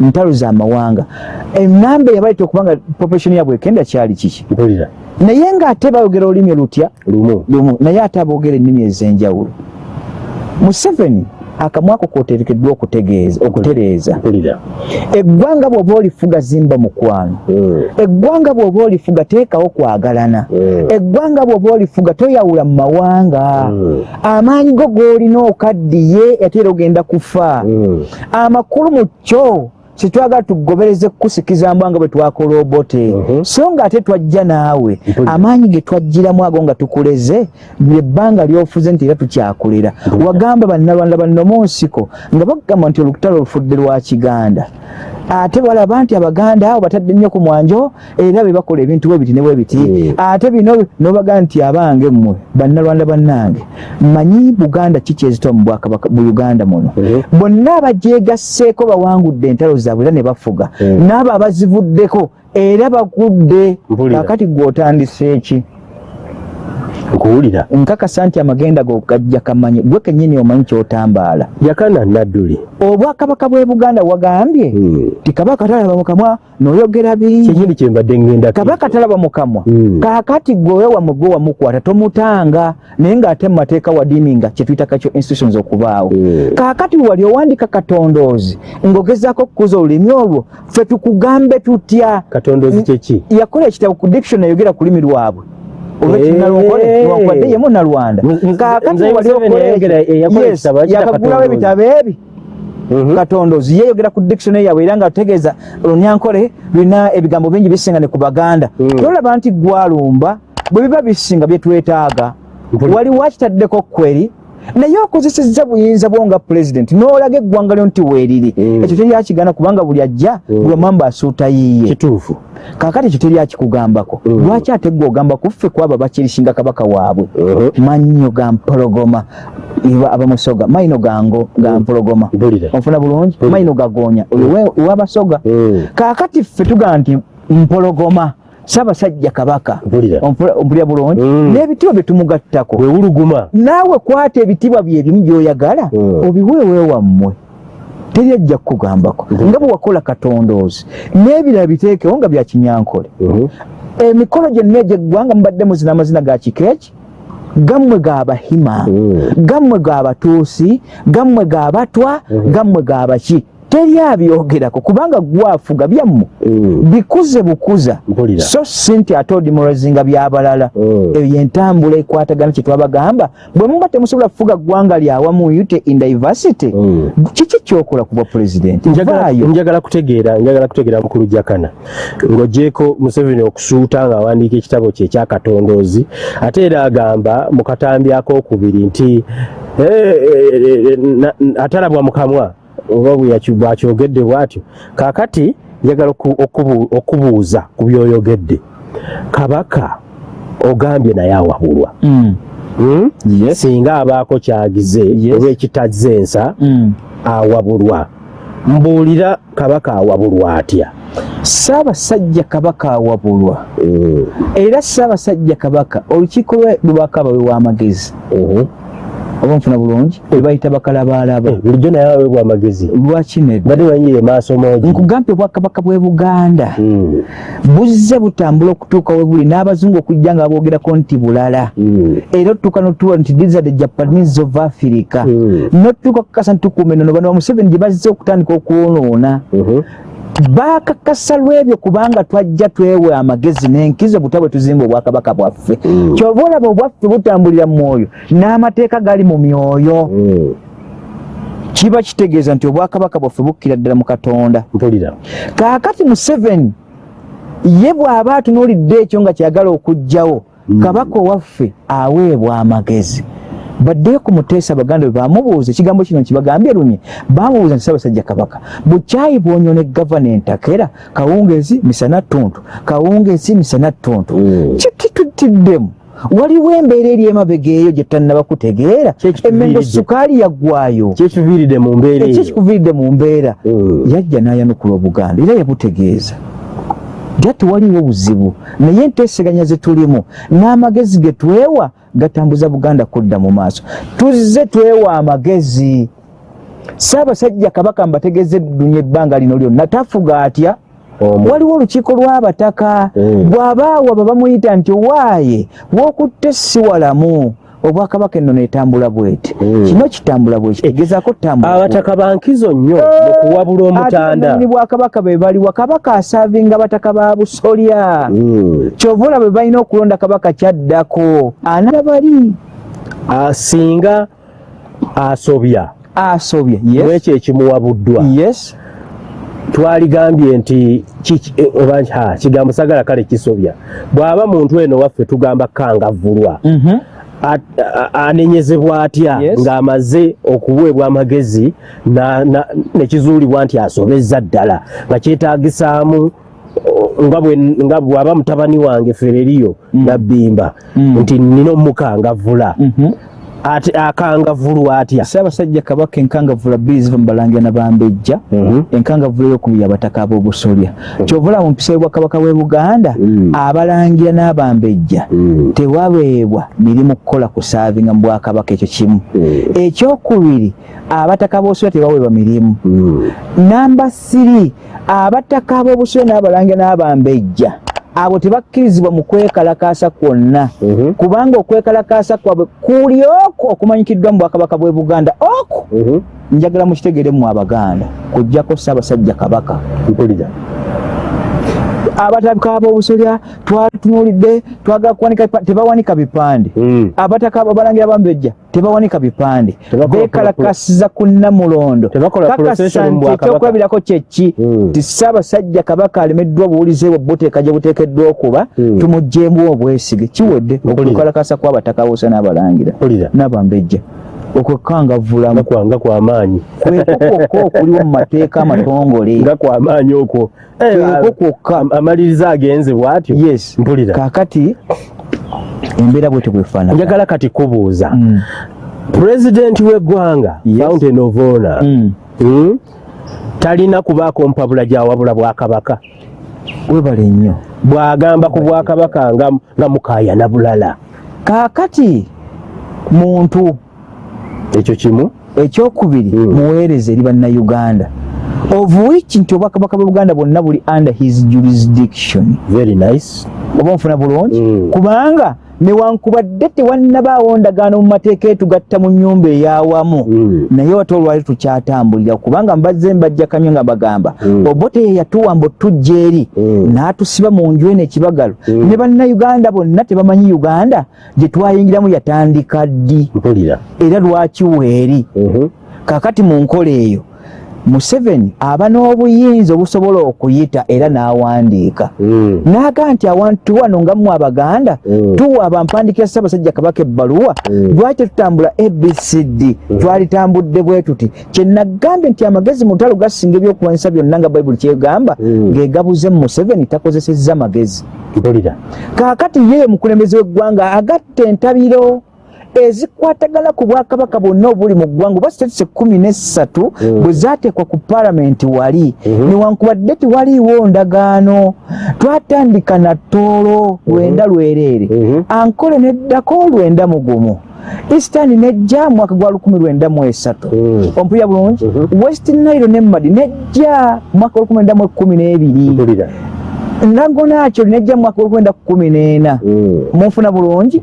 Ntalo z'amawanga. Enamba eyabaleeta okubanga population yabwe ekenda kyali kiki? Naye ng'ate bayogera olulimi lutya lumu. Naye ate aboogera ennimi ez'enjawulo. Museveni akamwako koterekeddwa okutegeeza okutereeza. Eggwanga bw'oba olifuga zimba mukwano Mm. eggwanga bw'oba olifuga teekawo kwagalana. Mm. eggwanga bw'oba olifuga toyawula mu mawanga. Mm. amaanyi go g'olina okaddiye ate era ogenda kufa. Amakulu mu kyo kitwagala tugobereze kukusikiza mbwa nga bwe twakola obote Mhm. so nga ate twajja naawe amaanyi ge twajjiramu ago nga tukuleze lyebbanga lyofuze nti era tukyakulira. Wagamba bannalwanda bannoma nsiko nga bagamba nti olutalo olufudde lwa kiganda ate balaba nti abaganda abo batadde nnyo ku mwanjo era be bakola ebintu bwe biti ne bwe biti Mm. ate bino nobaga nti abange mmwe bannalwanda bannange manyi buganda kiki ezitoa mu bwakabaka mu uganda muno Mhm. bonna abagyegasseeko bawangudde entalo zaabwe era ne bafuga Mm. n'abo abazivuddeko era bagudde Mpulira. kakati gw'otandise eki nkuwulira nkakasa nti amagenda go gajja kamanye gwe kennyini omanyi kyotambaala. Yakana nadduli. Obwakabaka bw'e buganda wagambye Mm. ti kabaka talaba mukamwa n'oyogera bingi. Kyenyini kyembadde ngenda kabaka talaba mukamwa Mm. kaakati gwewe wamwe gwe wamukwata tomutanga naye ng'ate mu mateeka wadiiminga kyetuyita kakyo institutions okubaawo. Mm. kaakati wali owandika katondoozi ng'ogezaako okukuza olulimi olwo ffe tukugambe tutya? Katondoozi kyeki yakola ekitabo ku diction ayogera ku lulimi lwabwe olwekinalongole Eh. newankubadde yemu nalwanda Nze- nze- kaakati nze wali Museveni okola yayogera- ekyo. yakola Yes, ekitabo, akiyita yakagulawo katondoozi. ebitabo ebi Mhm. katondoozi yeyogera ku dictionary yabwe era nga tutegeeza olunyankole lulina ebigambo bingi bisinga ne ku baganda Mm. tolaba nti gwalumba bwe biba bisinga byetwetaaga Mpuli- wali wakitaddeko kweri naye okozesezza buyinza bwo nga pulezidenti n'olaga eggwanga lyo nti weeriri. Mm. ekyo teryakigana kubanga buli ajja Mm. buli omwamba asuuta yiye kituufu. Kaakati ekyo teryakikugambako Mm. lwaki ate gwe ogamba kuffe kwabo bakirisinga kabaka waabwe? Mhm. mannyo ga mpologoma. Abamusoga. Mayino gango ga mpologoma. Onfuna bulungi? Mayino gagonya oyo Mm. kaakati ffe tugaa nti mpologoma saabasajja kabaka ompulira bulungi Mm. n'ebitiibwa bye tumugattako wewuluguma naawe kwata ebitiibwa bye ebimu by'oyagala Mm. obiweewe wammwe teri ajja kukugambako Mhm. nga bwe wakola katondoozi n'ebirala biteekewo nga bya kinyankole Mhm. emikolo gyonna egyeggwanga mubadde muzina amazina ga kikeeki gammwe g'abahima Mm. gammwe g'abatuusi gammwe g'abatwa Mhm. gammwe g'abaki teri abyogerako kubanga gwafuga byammwe. Mm. bikuze bukuza. Mpulira. So si nti ate odimorozinga byabalala Mm. eyo yentambula ekwatagana kyetwabagamba bwe muba temusobola kufuga ggwanga lyawamu yute in diversity. Mm. kiki kyokola kuba pulezidenti Njagala- kutegeera njagala kutegeera mukulu jakana. Ng'ogyeko museveni okusuuta ng'awandiika ekitabo kye ekyakatondoozi ate era agamba mu katambi akokubiri nti eh, eh, eh, atalabwa mu kamwa oba bwakyogedde bw'atyo. Kaakati njagala oku- okubu- okubuuza ku byoyogedde. Kabaka ogambye naye awabulwa. Mm. Hmm? Singa abaako kyagize oba ekitazze ensa Mm. awabulwa. Mbuulira kabaka awabulwa atya? Ssaabasajja kabaka awabulwa. Era ssaabasajja kabaka olukiiko lwe lubakaba we w'amagezi. Oba nfuna bulungi ebayita bakalabaalaba Eh, bulijjo naye aweebwa amagezi lwaki nedda badde banyire maaso moogi nkugambye obwakabaka bw'e buganda. Mm, buzze butambula okutuuka we buli n'abazungu okujja nga boogerako nti bulala. Mm, era otutuuka notuwa nti these are the japanese of africa. Mm. notutuuka kukasa ntukuuma enono bano bamuseveni gye bazze okutandika okwonoona bakakasa lwebyo kubanga twajja twewe amagezi n'enkizo buta bwe tuzimba obwakabaka bwaffe. Mm. kyova olaba obwaffe butambulira mu mwoyo n'amateeka gali mu myoyo. Mm, kiba kitegeeza nti obwakabaka bwaffe bukkira ddala mu katonda. Kaakati museveni ye bw'aba atunuulidde ekyo nga kyagala okuggyawo Mm. kabaka owaffe aweebwa amagezi baddeyo ku muteesa baganda bwe bamubuuza ekigambo kino kibagambye lunye bamubuuza nti ssaabasajja kabaka bukyayi bwonyona egavana entakera kawungeezi misana ttuntu kawungeezi misana ttuntu Mm. kitututiddemu waliwo embeera eri emabega eyo gye tannaba kutegeera emmengo sukaali yaggwayo. Kyekiviiridde mu mbeera eki eyo? kikuviiridde mu mbeera? Mm. yajja n'ayanukula obuganda era yabutegeeza. Era tewaliwo buzibu. Naye enteeseganya ze tulimu n'amagezi ge twewa gatambuza buganda kudda mu maaso. Tuzze twewa amagezi. Saabasajja kabaka mbategeeze dunya ebbanga lino lyonna. Tafuga atya? Waliwo olukiiko lw'abataka. Mm. bw'abaawa bwe bamuyita nti waaye wookutte si walamu obwakabaka ennono etambula bweti. Kino kitambula bweki tegezaako tambula abataka bankizo nnyo mu kuwabula omutanda. bwakabaka be baliwa kabaka asaavinga bataka ba busolya. Mm. kyova olaba balina okulonda kabaka kyaddako ana bali? Ah, singa asobya asobye yes. Mwekyo ekimuwabuddwa? Yes. Twaligambye nti eh, oba kigambo sagala kale kisobya. Bw'aba muntu eno waffe tugamba kangavulwa Mhm. Anenyezebwa atya? Yes. ng'amaze okuweebwa amagezi nekizuulibwa nti asobezza ddala. Nga kyetaagisaamu o, nga bw'aba mutabani wange fereriyo nabbimba Mm. nti nina omukangavula Ate akangavulwa atya ssaabasajja kabaka enkangavula bbiri ziva mu balangira nabambejja Mhm. enkangavula eyokubiri abataka ab'obusolya kyova olaba mu mpisa y'obwakabaka bw'e buganda Mm. abalangira n'abambejja Mm. tewabeebwa mirimu kukola ku saavinga mu bwakabaka ekyo kimu Mm. ekyokubiri abataka b'obusolya tebaweebwa mirimu Mm. namba siri abataka ab'obusolya n'abalangira n'abambejja abo tebakkirizibwa mu kwekalakaasa kwonna Mhm. kubanga okwekalakaasa kwabwe kuli okwo okumanyikiddwa mu bwakabaka bw'e buganda okwo Mhm. njagala mukitegeere mu abaganda kujjako ssaabasajja kabaka mpulira abataka ab'obusolya twatunuulidde twagala kuwanika tebawanika bipande. Mm. abataka abalangira bambejja tebawanika bipande. Beekalakasiza ku namulondo kakasa nti ekyokulabirako kyeki Mm. ti ssaabasajja kabaka alemeddwa obuwulize bwe buteeka gye buteekeddwa okuba Mm. tumuggyeemu obwesige. Kiwedde okukalakasa kw'abataka bose n'abalangira n'abambejja okwekangavulamu. Nga kwa- nga kwamaanyi kweko kwokka okuliwo mu mateeka amatongole. Nga kwamaanyi okwo. Eh, kweko kwokka am- amaliriza agenze bwatyo. Yes. Mpulira. Kaakati embeera bwetyo bwefaanana njagala kati kubuuza. Mm. pulezidenti w'eggwanga fountain of honor Mm. mm, talina kubaako mpabula gyawabula bwakabaka? Webale nnyo. Bw'agamba ku bwakabaka nga, nga mukaayana bulala. Kaakati muntu ekyo kimu ekyokubiri Mm. muweereza eri bannayuganda of which nti obwakabaka bwe buganda bwonna buli under his jurisdiction. Very nice. Oba nfuna bulungi? Mm. kubanga newankubadde tewannabaawo ndagaano mu mateeka etugatta mu nyumba ey'awamu. Mm. naye wate olwali tukyatambulira kubanga mbazze mbajja kamyo nga bagamba. Mm. obote ye yatuwa mbu tujja eri. Mm. n'atusiba mu nju eno ekibagalo ne bannayuganda bonna tebamanyi uganda gye twayingiramu yatandika ddi? Era lwaki weeri? Mhm. kakati mu nkola eyo museveni aba n'obuyinza obusobola okuyita era n'awandiika Mm. n'aga nti awantu wano nga mmwe abaganda Mm. tuwa abampandikira ssaabasajja kabaka ebbaluwa Mm. lwaki tutambula abcd twalitambudde bwe tuti kyenagambye nti amagezi mu lutalo gasinga ebyokulwanyisa byonna nga bayibuli kyegamba Mm. ng'egabuze museveni takozesezza magezi kaakati ye mukulembeze w'eggwanga agatta entabiro ezikwatagana ku bwakabaka bwonna obuli mu ggwanga oba sitatisi ekkumi n'essatu mm. bwe zaateekwa ku paalamenti wali. Mm-hmm. Newankubadde tewaliiwo ndagaano twatandika na ttoolo lwenda mm-hmm. lwereere. Mm-hmm. Ankole neddako lwenda mugumu eastern nejja mwaka gwa 1993 mm. ompulira bulungi? West nile ne madi nejja mwaka 1912 nagonakyo nejja mwaka olwenda kumi n'ena. Mm. munfuna bulungi?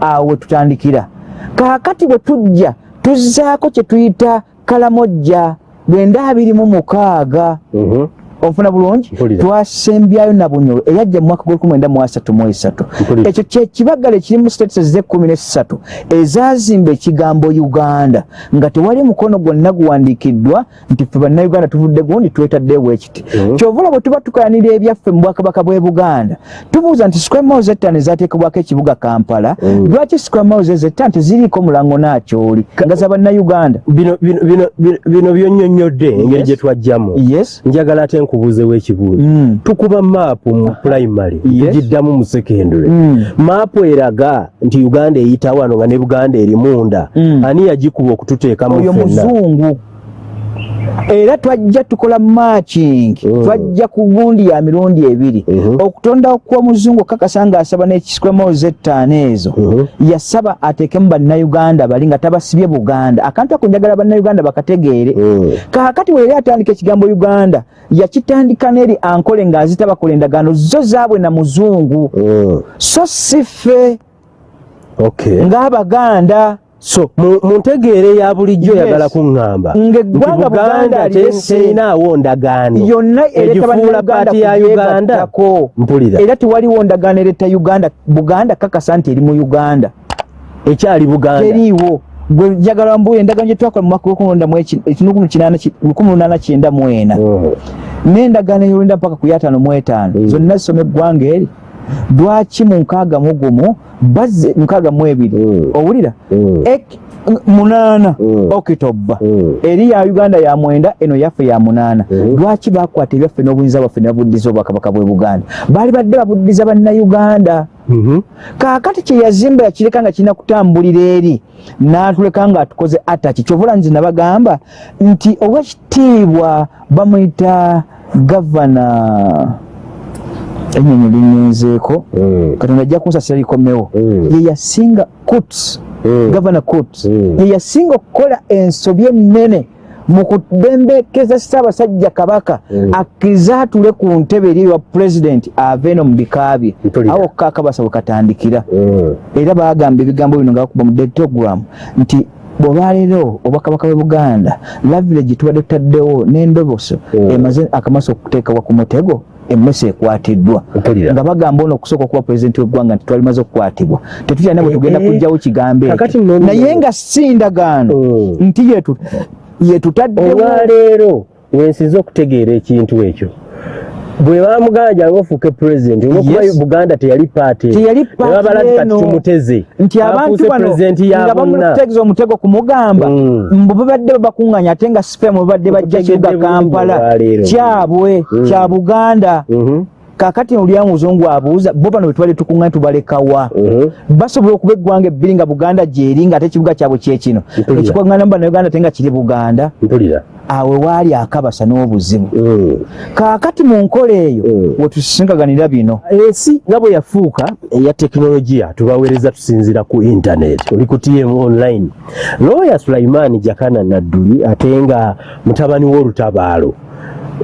Awo tutandikira. Kaakati bwe tujja tuzzaako kye tuyita kalamojja lwenda abiri mu mukaaga. Mhm. Onfuna bulungi twasembyayo na bunyolo eyajja mu mwaka gw'olukumi mu asatu mu esatu. Ekyo kyekibagala ekirimu states z'ekkumi n'essatu ezazimba ekigambo uganda. Nga tewali mukono gwonna guwandiikiddwa nti ffe bannayuganda tuvudde gundi twetaddeewo ekiti Mhm. kyovula bwe tuba tukayanira ebyaffe mu bwakabaka bw'e buganda tubuuza nti miles ettaano ezateekebwako ekibuga kampala Mhm. lwaki miles ezo ettaano teziriiko mulango n'akyoli? Nga za bannayuganda. Bino byonnyonnyodde engeri gye twajjamu njagala ate nkubuuzewo ekibuuzo Mm. tukuba maapu mu primary Yes. tugiddamu mu secondary Mm. maapu eraga nti uganda eyita wano nga ne buganda eri munda Mm. ani yagikuba okututeekamu oyo muzungu era twajja tukola matching Mm. twajja ku gundi ya mirundi ebiri. Mhm. okutonda kwa muzungu kakasa nga asaba n'ekisikwemoozi ettaano ezo Mhm. yasaba ateekemu bannayuganda bali nga tabasibye buganda. Akantu ako njagala bannayuganda bakategeere. Kaakati we yali atandika ekigambo uganda yakitandika n'eri ankole ng'azita bakola endagaano zo zaabwe na muzungu. So si ffe okay. ng'abaganda so mu ntegeere ya bulijjo Yes. oyagala kuŋŋamba. Ng'eggwanga buganda lyese terinaawo ndagaano. Egifuula paati ya uganda mpulira. Era tewaliwo ndagaano ereta uganda. Buganda kakasa nti eri mu uganda. Ekyali buganda. Teriiwo gwe njagala mbuye endagaano gye twakola mu mwaka lukumi lunaana kyenda mu ena Mhm. n'endagaano eyolwenda mpaka ku yataano mu etaano Mm. zonna zisoma eggwanga eri lwaki mu nkaaga mu gumu bazze mukaaga mu ebiri? Mm. owulira? Mm. Munaana. Mm. okitoba eri ya uganda ya mwenda eno yaffe ya munaana. Lwaki bakwata ebyaffe n'obuyinza bwaffe ne babuddiza obwakabaka bwe buganda? Baali badde babuddiza bannayuganda. Mhm. kaakati kye yazimba yakireka nga kirina kutambulira eri n'atuleka nga atukoze ataki kyovula nze nabagamba nti owekitiibwa bamuyita gavana ennyonyi linyenzeeko Mm. katonda ajja kunsasira likomewo Mm. ye yasinga kuts gavana kuts ye yasinga okukola ensobi ennene mu kubembekeza ssaabasajja kabaka Mm. akkirize atule ku ntebe eri ewa pulezidenti ave eno mu bika bye awo kakabasa bwe katandikira. Era bagamba ebigambo bino nga bakuba mu detogram nti bwolwaleero obwakabaka bwe buganda lavilegi tubadde tutaddewo n'endoboso emaze akamasa okuteekebwa ku mutego emmese ekwatiddwa nga bagamba ono okusooka okuba pulezidenti w'eggwanga nti twalimaze okukwatibwa tetutyana bwe Eh, tugenda eh. kugjawo kigambo ekyo naye nga si ndagaano Mm. nti yetu- yetutaddewo olwaleero wensinza okutegeera ekintu ekyo bwe bamuganja ofuuke pulezidenti olwokuba buganda teyali paati Teyali paati kati eno. tumuteze nti abantu bano nga bonna bamutegeeza omutego kumugamba Mm. mbu babadde babakuŋŋanya ate nga sifemu babadde bajja kibuga kampala kyabwe Mm. kya buganda Mhm. Kakati olya muzungu abuuza bo bano bwe tukuŋŋanya tubalekawa. Mhm. basobola okuba eggwanga ebbiri nga buganda gyeri nga ate ekibuga kyabwe kyekino ekikwaŋŋana mu bannayuganda ate nga kiri buganda. Awe waali akabasa n'obuzibu. Mm. kaakati mu nkola eyo Mm. wetusisinkaganira bino. Ensi nga bwe yafuuka eya tekinologiya tubaweereza tusinzira ku intanet oli ku tm online. Looya sulaimaani jakana nadduli ate nga mutabani w'olutabaalo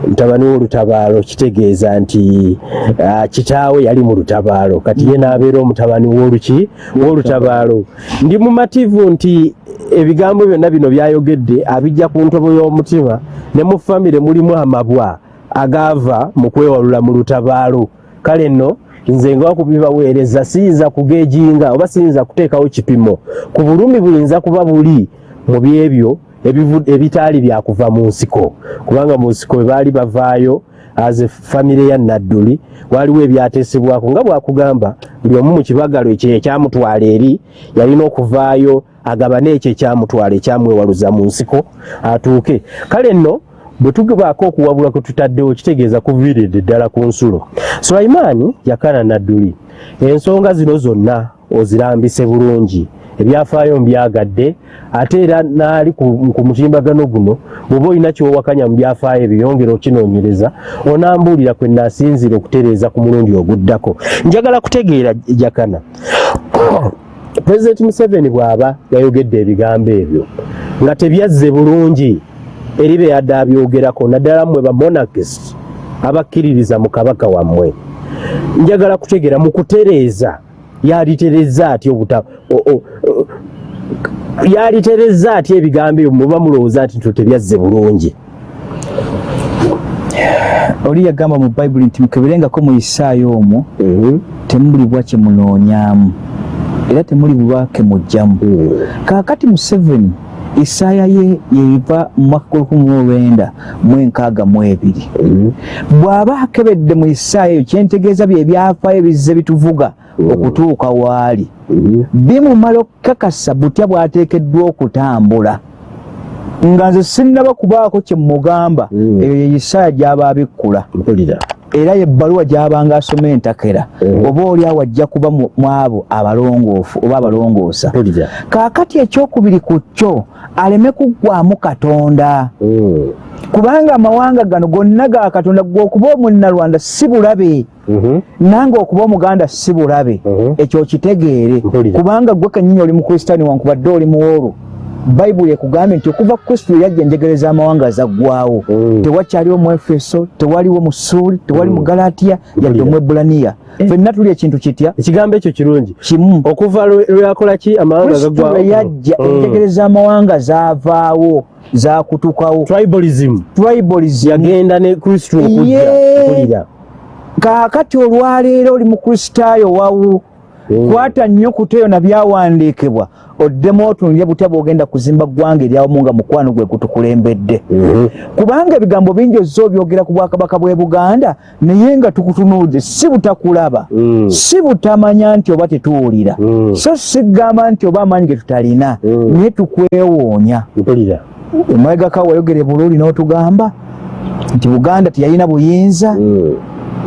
mutabani w'olutabaalo kitegeeza nti ah, kitaawe yali mu lutabaalo. Kati ye n'abeera omutabani w'oluki w'olutabaalo. Ndi mumativu nti ebigambo byonna bino byayogedde abijja ku ntobo y'omutima ne mu famire mulimu amabwa agaava mu kwewalula mu lutabaalo. Kale nno nze nga wakubibaweereza siyinza kugeejinga oba siyinza kuteekawo kipimo. Ku bulumi buyinza kuba buli mu byebyo ebitaali byakuva mu nsiko. Kubanga mu nsiko bwe baali bavaayo aze famire ya nadduli waliwo ebyateesebwako nga bwakugamba buli omu mu kibagalo ekyo ekyamutwala eri yalina okuvaayo agabane ekyo ekyamutwala ekyamwewaluza mu nsiko atuuke. Kale nno bwe tugebaako okuwabula kwe tutaddewo kitegeeza kuviiridde ddala ku nsulo. Sulaimaani yakana nadduli. Ensonga zino zonna ozirambise bulungi ebyafaayo mbyagadde ate era naali ku mutimbagano guno bw'oba olina kyowakanya mu byafaayo ebyo yongera okinoonyereza onambuulira kwe naasinzira okutereeza ku mulundi oguddako. Njagala kutegeera jakana pulezidenti museveni bw'aba yayogedde ebigambo ebyo nga tebyazze bulungi eri be yadde abyogerako naddala mmwe bamonakist abakkiririza mu kabaka wammwe. Njagala kutegeera mu kutereeza yalitereza atya obuta yalitereza atya ebigambo ebyo muba mulowooza nti nto tebyazze bulungi? Oli yagamba mu bayibuli nti mukeberengako mu isaayo omwo temulibwa kye munoonyaamu era temulibwa ke mujjamu. Kaakati museveni isaaya ye yeiva mu mwaka gw'olukumi mu lwenda mu enkaaga mu ebiri bw'aba akebedde mu isaaya eyo kyentegeeza bye byafaayo ebizze bituvuga okutuuka waali bimumala okukakasa butya bw'ateekeddwa okutambula. Nga nze sinnaba kubaako kye mugamba eyo ye isaaya gy'aba abikkula era yebbaluwa gy'abanga asoma entakera Mm. oba oli awo ajja kuba mu abo abalongoofu oba abalongoosa. Kaakati ekyokubiri ku kyo aleme kuggwamu katonda. Kubanga amawanga gano gonna ga katonda gwe okuba omunnalwanda si bulabe nange okuba omuganda si bulabe. Mhm. ekyo kitegeere. Kubanga gwe kennyini oli mukristani wankubadde oli muwolu bayibuli ekugambye nti okuva kristo yajja enjegere z'amawanga zaggwawo Mm. tewakyaliwo mu efeso tewaliwo mu suuli tewali mu galatiya yadde Mpulira. mu ebulaniya Eh. fenna tuli ekintu kitya? Ekigambo ekyo kirungi. Kimu. Okuva lwe lwe yakola ki? Amawanga lwe yajja Mm. enjegere z'amawanga zaavaawo zakutukawo tribalism. Tribalism. Yagenda ne kristo okujja kaakati olwaleero oli mukristaayo wawu Mm. Kwata nnyo kuteyo na byawandiikibwa. Oddemu otunulye butya bw'ogenda kuzimba ggwanga eryawamu nga mukwano gwe gutukulembedde? Mhm. kubanga ebigambo bingi ozza obyogera ku bwakabaka bw'e buganda naye nga tukutunuudde si butakulaba. Mm. si butamanya nti oba tetuwulira. Mm. so sigamba nti oba amaanyi ge tutalina Mm. naye tukwewoonya emabegaka wayogere bululi n'otugamba nti buganda teyalina buyinza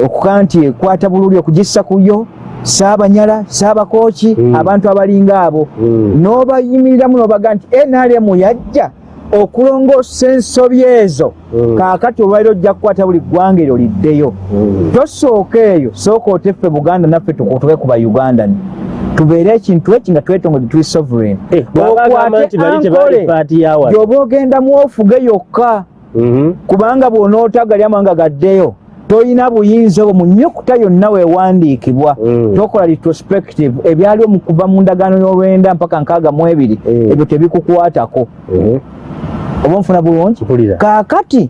okukaa nti ekwata bululi okugissa kuyo saabanyala saabakooki Mm. abantu abalinga abo Mm. n'obayimiriramu n'obaga nti nrm yajja okulongoosa ensobi ezo. Mm. kaakati olwaliro ojja kukwata buli ggwanga eryo liddeyo. Tosooka eyo sooka oteffe buganda naffe tukutuke ku baugandani tubeere ekintu eki nga twetongoze tuli sovereign. Yawa gyoba ogendamu ofuge yokka. Mhm. kubanga bw'onootagali amawanga gaddeyo tolina buyinza obwo mu nnyukuta yonna weewandiikibwa Mm. tokola retrospective ebyaliwo mu kuva mu ndagaano y'olwenda mpaka nkaaga mu ebiri Mm. ebyo tebikukwatako Mhm. oba nfuna bulungi kaakati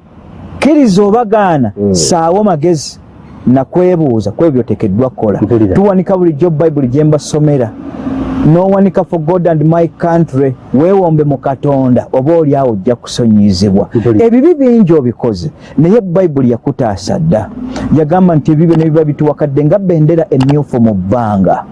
kkiriza obagaana Mm. saawo magezi nakwebuuza ku ebyo oteekeddwa kukola Mpulira. tuwanika bulijjo bayibuli gye mbasomera n'owanika for god and my country weewombe mu katonda oba oli awo ojja kusonyizibwa ebibi bingi obikoze naye bayibuli yakutaasa dda yagamba nti ebibyo ne biba bituwakadde nga bendera emyufu mu bbanga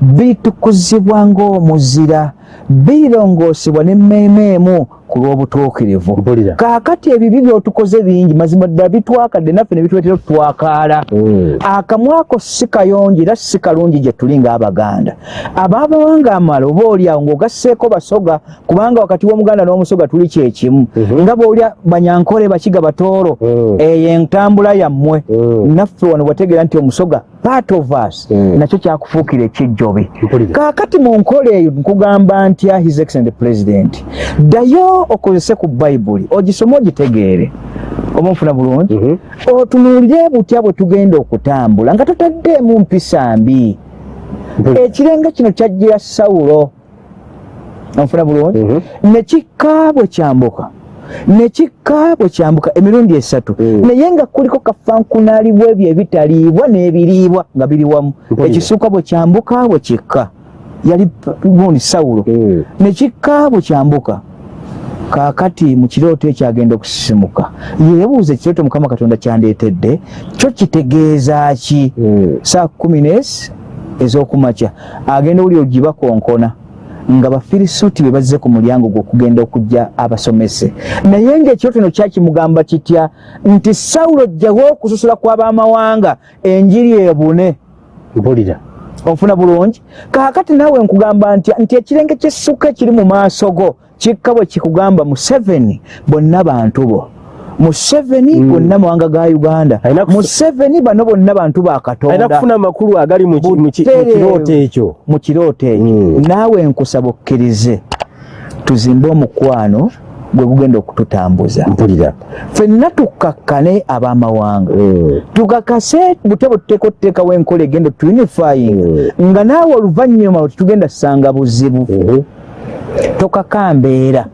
bitukuzibwa ng'omuzira birongoosebwa n'emmeemeemu ku lw'obutuukirivu kaakati ebibi byotukoze bingi mazima ddala bitwakadde naffe ne bituleetera okutwakaala Mm. akamwa ako si kayonjo era si kalungi gye tuli ng'abaganda abaabawanga amala oba oliawo ng'ogasseeko basoga kubanga wakati w'omuganda n'omusoga tuli kyekimu Mhm. nga bw'olya banyankole bakiga batooro Mm. eyo entambula yammwe Mm. naffe wano bwategeera nti omusoga part of us Mm. nakyo kyakufuukira mpulira kaakati mu nkola eyo nkugamba ntya his excellent president. Ddayo okozese ku bayibuli ogisome ogitegeere. Oba nfuna bulungi? Mhm. otunuulire butya bwe tugenda okutambula nga totaddeemu mpisa mbi. Mpulira. ekirenga kino kyajjira sawulo. Onfuna bulungi? Mhm. nekikka bwe kyambuka nekikka bwe kyambuka emirundi esatu. Mm. naye nga kuliko kafankunaalibwa ebyo ebitaliibwa n'ebiriibwa nga biri wamu. Ekisukka bwe kyambuka bwe kikka. Yali gundi sawulo. Mm. nekikka bwe kyambuka kaakati mu kirooto ekyo agenda okusisimuka. Yeebuuza ekirooto mukama katonda kyandeetedde kyo kitegeeza ki? Mm. saa kumi n'esi ez'okumakya. Agenda owuli ogibakonkona nga bafirisuuti be bazze ku mulyango gwe okugenda okujja abasomese. Naye ng'ekirooto no kyakimugamba kitya nti sawulo jjawo okusasula kw'abamawanga enjiri ebune? Mpulira onfuna bulungi? Kaakati naawe nkugamba nti nti ekirenge kyessuka ekiri mu maaso go kikka bwe kikugamba museveni bonna bantu bo museveni Mm. bonna mawanga ga uganda. Museveni bano bonna bantu alina bakatonda kufuna amakulu agali mu kirooto ekyo. mu kirooto ekyo. Mm. naawe nkusaba okkirize tuzimbe omukwano gwe gugenda okututambuza. Mpulira. Ffenna tukkakkane ab'amawanga. Mm. tukakase butebo tuteeka otuteekawo enkola egenda tuunifying. Nga naawe oluvannyuma tetugenda ssanga buzibu. Mhm. tokaka mbeera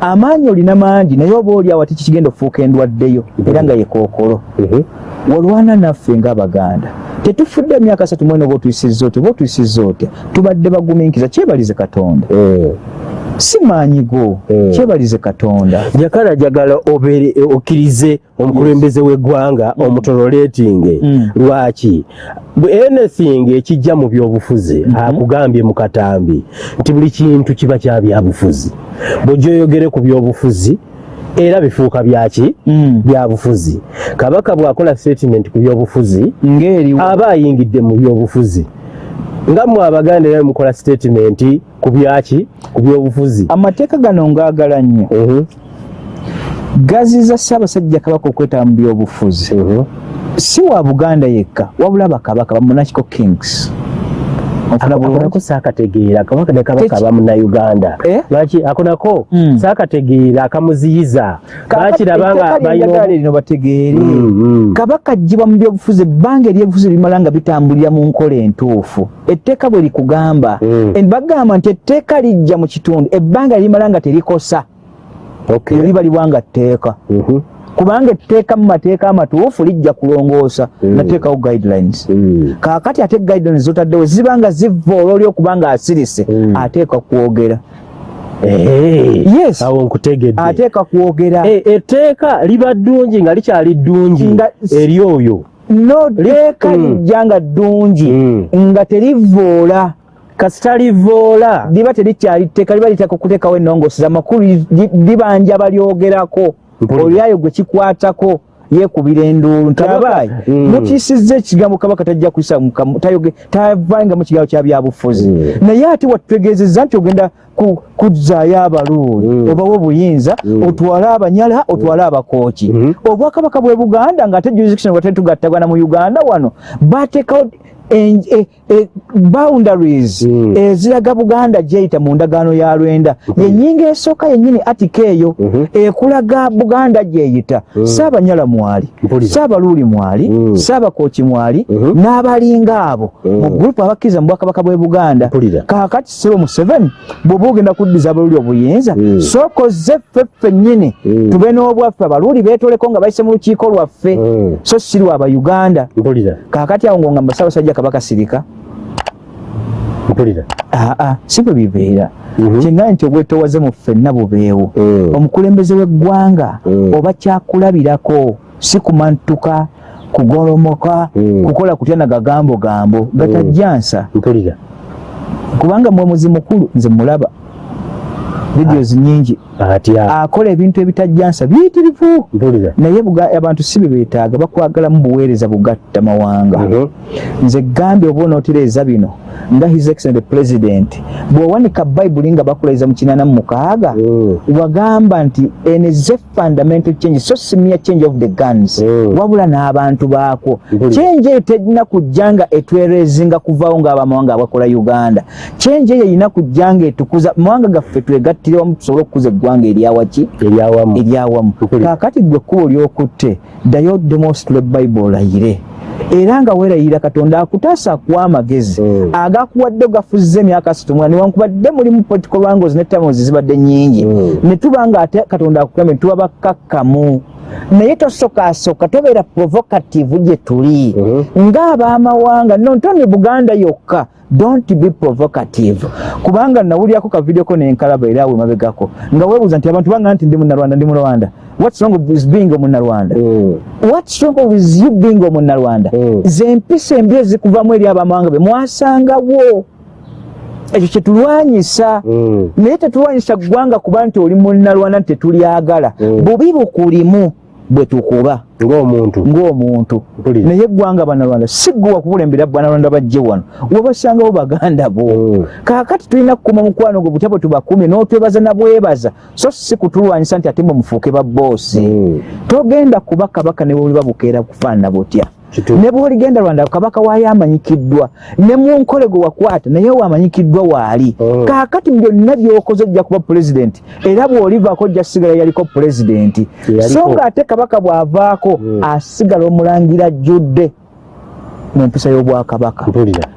amaanyi olina mangi naye oba oli awo ati kikigenda okufuuka endwaddeyo? Era nga yekookolo Mhm. walwana naffe ng'abaganda. Tetufudde emyaka satu mwene oba otuyisizza otya? Oba otuyisizza otya? Tubadde bagumiikiza kyebalize katonda. Mm. Si maanyi go. Mm. kyebalize katonda. Jakala jagala obere okkirize omukulembeze w'eggwanga omutonoleetinge Mm. lwaki? Anything ekijja mu byobufuzi akugambye mu katambi nti buli kintu kiba kya byabufuzi. Bw'ojja oyogere ku byobufuzi era bifuuka byaki Mm. byabufuzi kabaka bw'akola statement ku byobufuzi ng'eri aba ayingidde mu byobufuzi nga mmwe abaganda era mukola statement ku byaki ku byobufuzi amateeka gano ngaagala nnyo Mhm, gaziza ssaabasajja kabaka okwetaba mu byobufuzi mhm. si wa buganda yekka wabula bakabaka bamonakiko kings Onfuna bulungi? Akonako saakategeera kabaka ne kabaka Teki- bamunayuganda Eh? lwaki akonako Mm. saakategeera akamuziyiza? Bakiraba nga Etteeka ly'enjagala balina lino bategeere. Mm, mm. kabaka ajjibwa mu byobufuzi ebbanga ery'ebufuzi limala nga bitambulira mu nkola entuufu. Etteeka bwe likugamba bagamba nti etteeka lijja mu kitundu ebbanga limala nga terikosa. Okay. eryo liba libwanga tteeka. Mhm, kubanga etteeka mu mateeka amatuufu lijja kulongoosa Mm. nateekawo guidelines mm. kaakati ate guidelines zotaddewo ziba nga zivva olwoli okubanga asirise Mm. ateeka kwogera Eh, Yes. awo nkutegedde ateeka kwogera Eh, etteeka liba ddungi nga likyali ddungi Nga- eri oyo noteeka Mm. lijja nga ddungi Mm. nga terivoola kasita livoola liba terikyali tteeka liba litaka okuteekawo ennongoosi amakulu li- libanja balyogerako Mpulira. Olyayo gwe kikwatako yeekubira enduulu nti Kabaka- abaayi Mm. mukiisizza ekigambo kabaka tajja kuyisa tavanga mu kigambo kya byabufuzi Mm. naye ate watutegeezezza nti ogenda ku- kuzzaayo abaluuli Mm. obawo obuyinza otwale abanyala otwale abakooki obwakabaka bwe buganda ng'ate jurisdiction bwate tugattagana mu uganda wano bateekawo boundaries Mm. eziraga buganda gyeyita mu ndagaano ya lwenda. Yenyinga esooka yennyini atika eyo Mhm. ekulaga buganda gyeyita. Saabanyala mwali saabaluuli mwali saabakooki mwali n'abalinga abo. Mu gurupu abakkiriza mu bwakabaka bwe buganda kaakati sibo museveni bw'oba ogenda kuddiza abaluuli obuyinza sooka ozze ffe ffennyini tube n'obwaffe. Abaluuli beetoleko nga bayise mu lukiiko lwaffe. So si lwa abauganda mpulira. Kaakati awo ng'ongamba ssaabasajja kabaka sirika. Mpulira? Aa si bwe bibeera. Mhm. kyenga nti obwetoowaze mu ffenna bubeewo. Mm. omukulembeze w'eggwanga Mm. oba kyakulabirako si kumantuka kugolomoka Mm. kukola kutya na gagambo gambo. Gatajjansa mpulira? Kubanga mwemuzi mukulu nze mulaba videos nyingi atya akola ebintu ebitajjansa biyitirivu. Naye abantu si bebeetaaga bakwagalamu buweereza bugatta mawanga. Mhm. nze gambye oba onootereeza bino. Nga his excellent president. Bw'owanika bayibuli nga bakulaiza mu kinaana mu mukaaga Mm. wagamba nti enize fundamental change so simia change of the guns. Mm. wabula n'abantu Mpulira. change eyo terina kujja nga etwerezinga kuvaawo ng'abamawanga abakola uganda change eyo erina kujja nga etukuza mawanga gaffe twegattire wamu tusobole okukuza eggwanga eryawaki eryawamu. kaakati gwe kkubo lyokutte ddayo demonstrate bayibuli olayire era nga weerayira katonda akutaasa akuwa amagezi Mm. agakuwadde gafuzza emyaka asatu mwana newankubadde mulimu political wangles ne tamozi zibadde nyingi Mm. ne tuba nga ate katonda akugambye tuba bakkakkamu. Naye tosokasooka tobeera provocative gye tuli. Mhm. ng'abamawanga nontoni buganda yokka don't be provocative. Kubanga nawulyako kavidioko nenkalaba era awe mabegako nga weebuuza nti abantu banga nti ndi munarwanda ndi mulwanda what's wrong with being omunarwanda Mm. what's wrong with you being omunarwanda Mm. zempisa embi ezikuvamu eri abamawanga be mwasangawo ekyo kyetulwanyisa Mm. naye tetulwanyisa ggwanga kuba nti oli munarwanda nti tetulyagala Mm. bubi bukulimu bwe tukuba ng'omuntu ng'omuntu naye eggwanga banalwanda si gwe wakukulembera banalwanda bajje wano wabasangawo baganda bo Mm. kaakati tulina kukuma mukwano gwe butya bwe tubakumye n'otwebaza na bwebaza so si kutulwanyisa nti ate mwe mufuuke ba boosi Mm. togenda kuba kabaka ne bwoliba bukeera kufaanana butya. Ne bw'oligenda rwanda kabaka waayo amanyikiddwa ne mu nkole gwe wakwata naye wamanyikiddwa waali Mm. kaakati byonna by'okoze ojja kuba pulezidenti era bw'olivaako ojja kusigala yaliko pulezidenti Yaliko. so ng'ate kabaka bw'avaako Mm. asigala omulangira ajjudde mu mpisa y'obwakabaka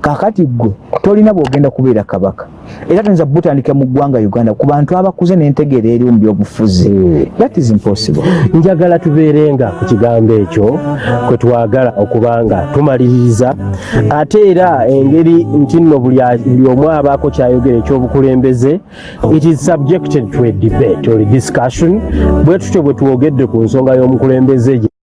kaakati ggwe tolina bw'ogenda kubeera kabaka era tuyinza butandika mu ggwanga uganda ku bantu abakuze n'entegeera eri mu byobufuzi. Mm. that is impossible. Njagala tubeerenga ku kigambo ekyo kwe twagala okuba nga tumaliriza. Ate era engeri nti nno buli omu abaako kyayogera ekyobukulembeze it is subjected to a debate or discussion. Bwe tutyo bwe twogedde ku nsonga y'omukulembeze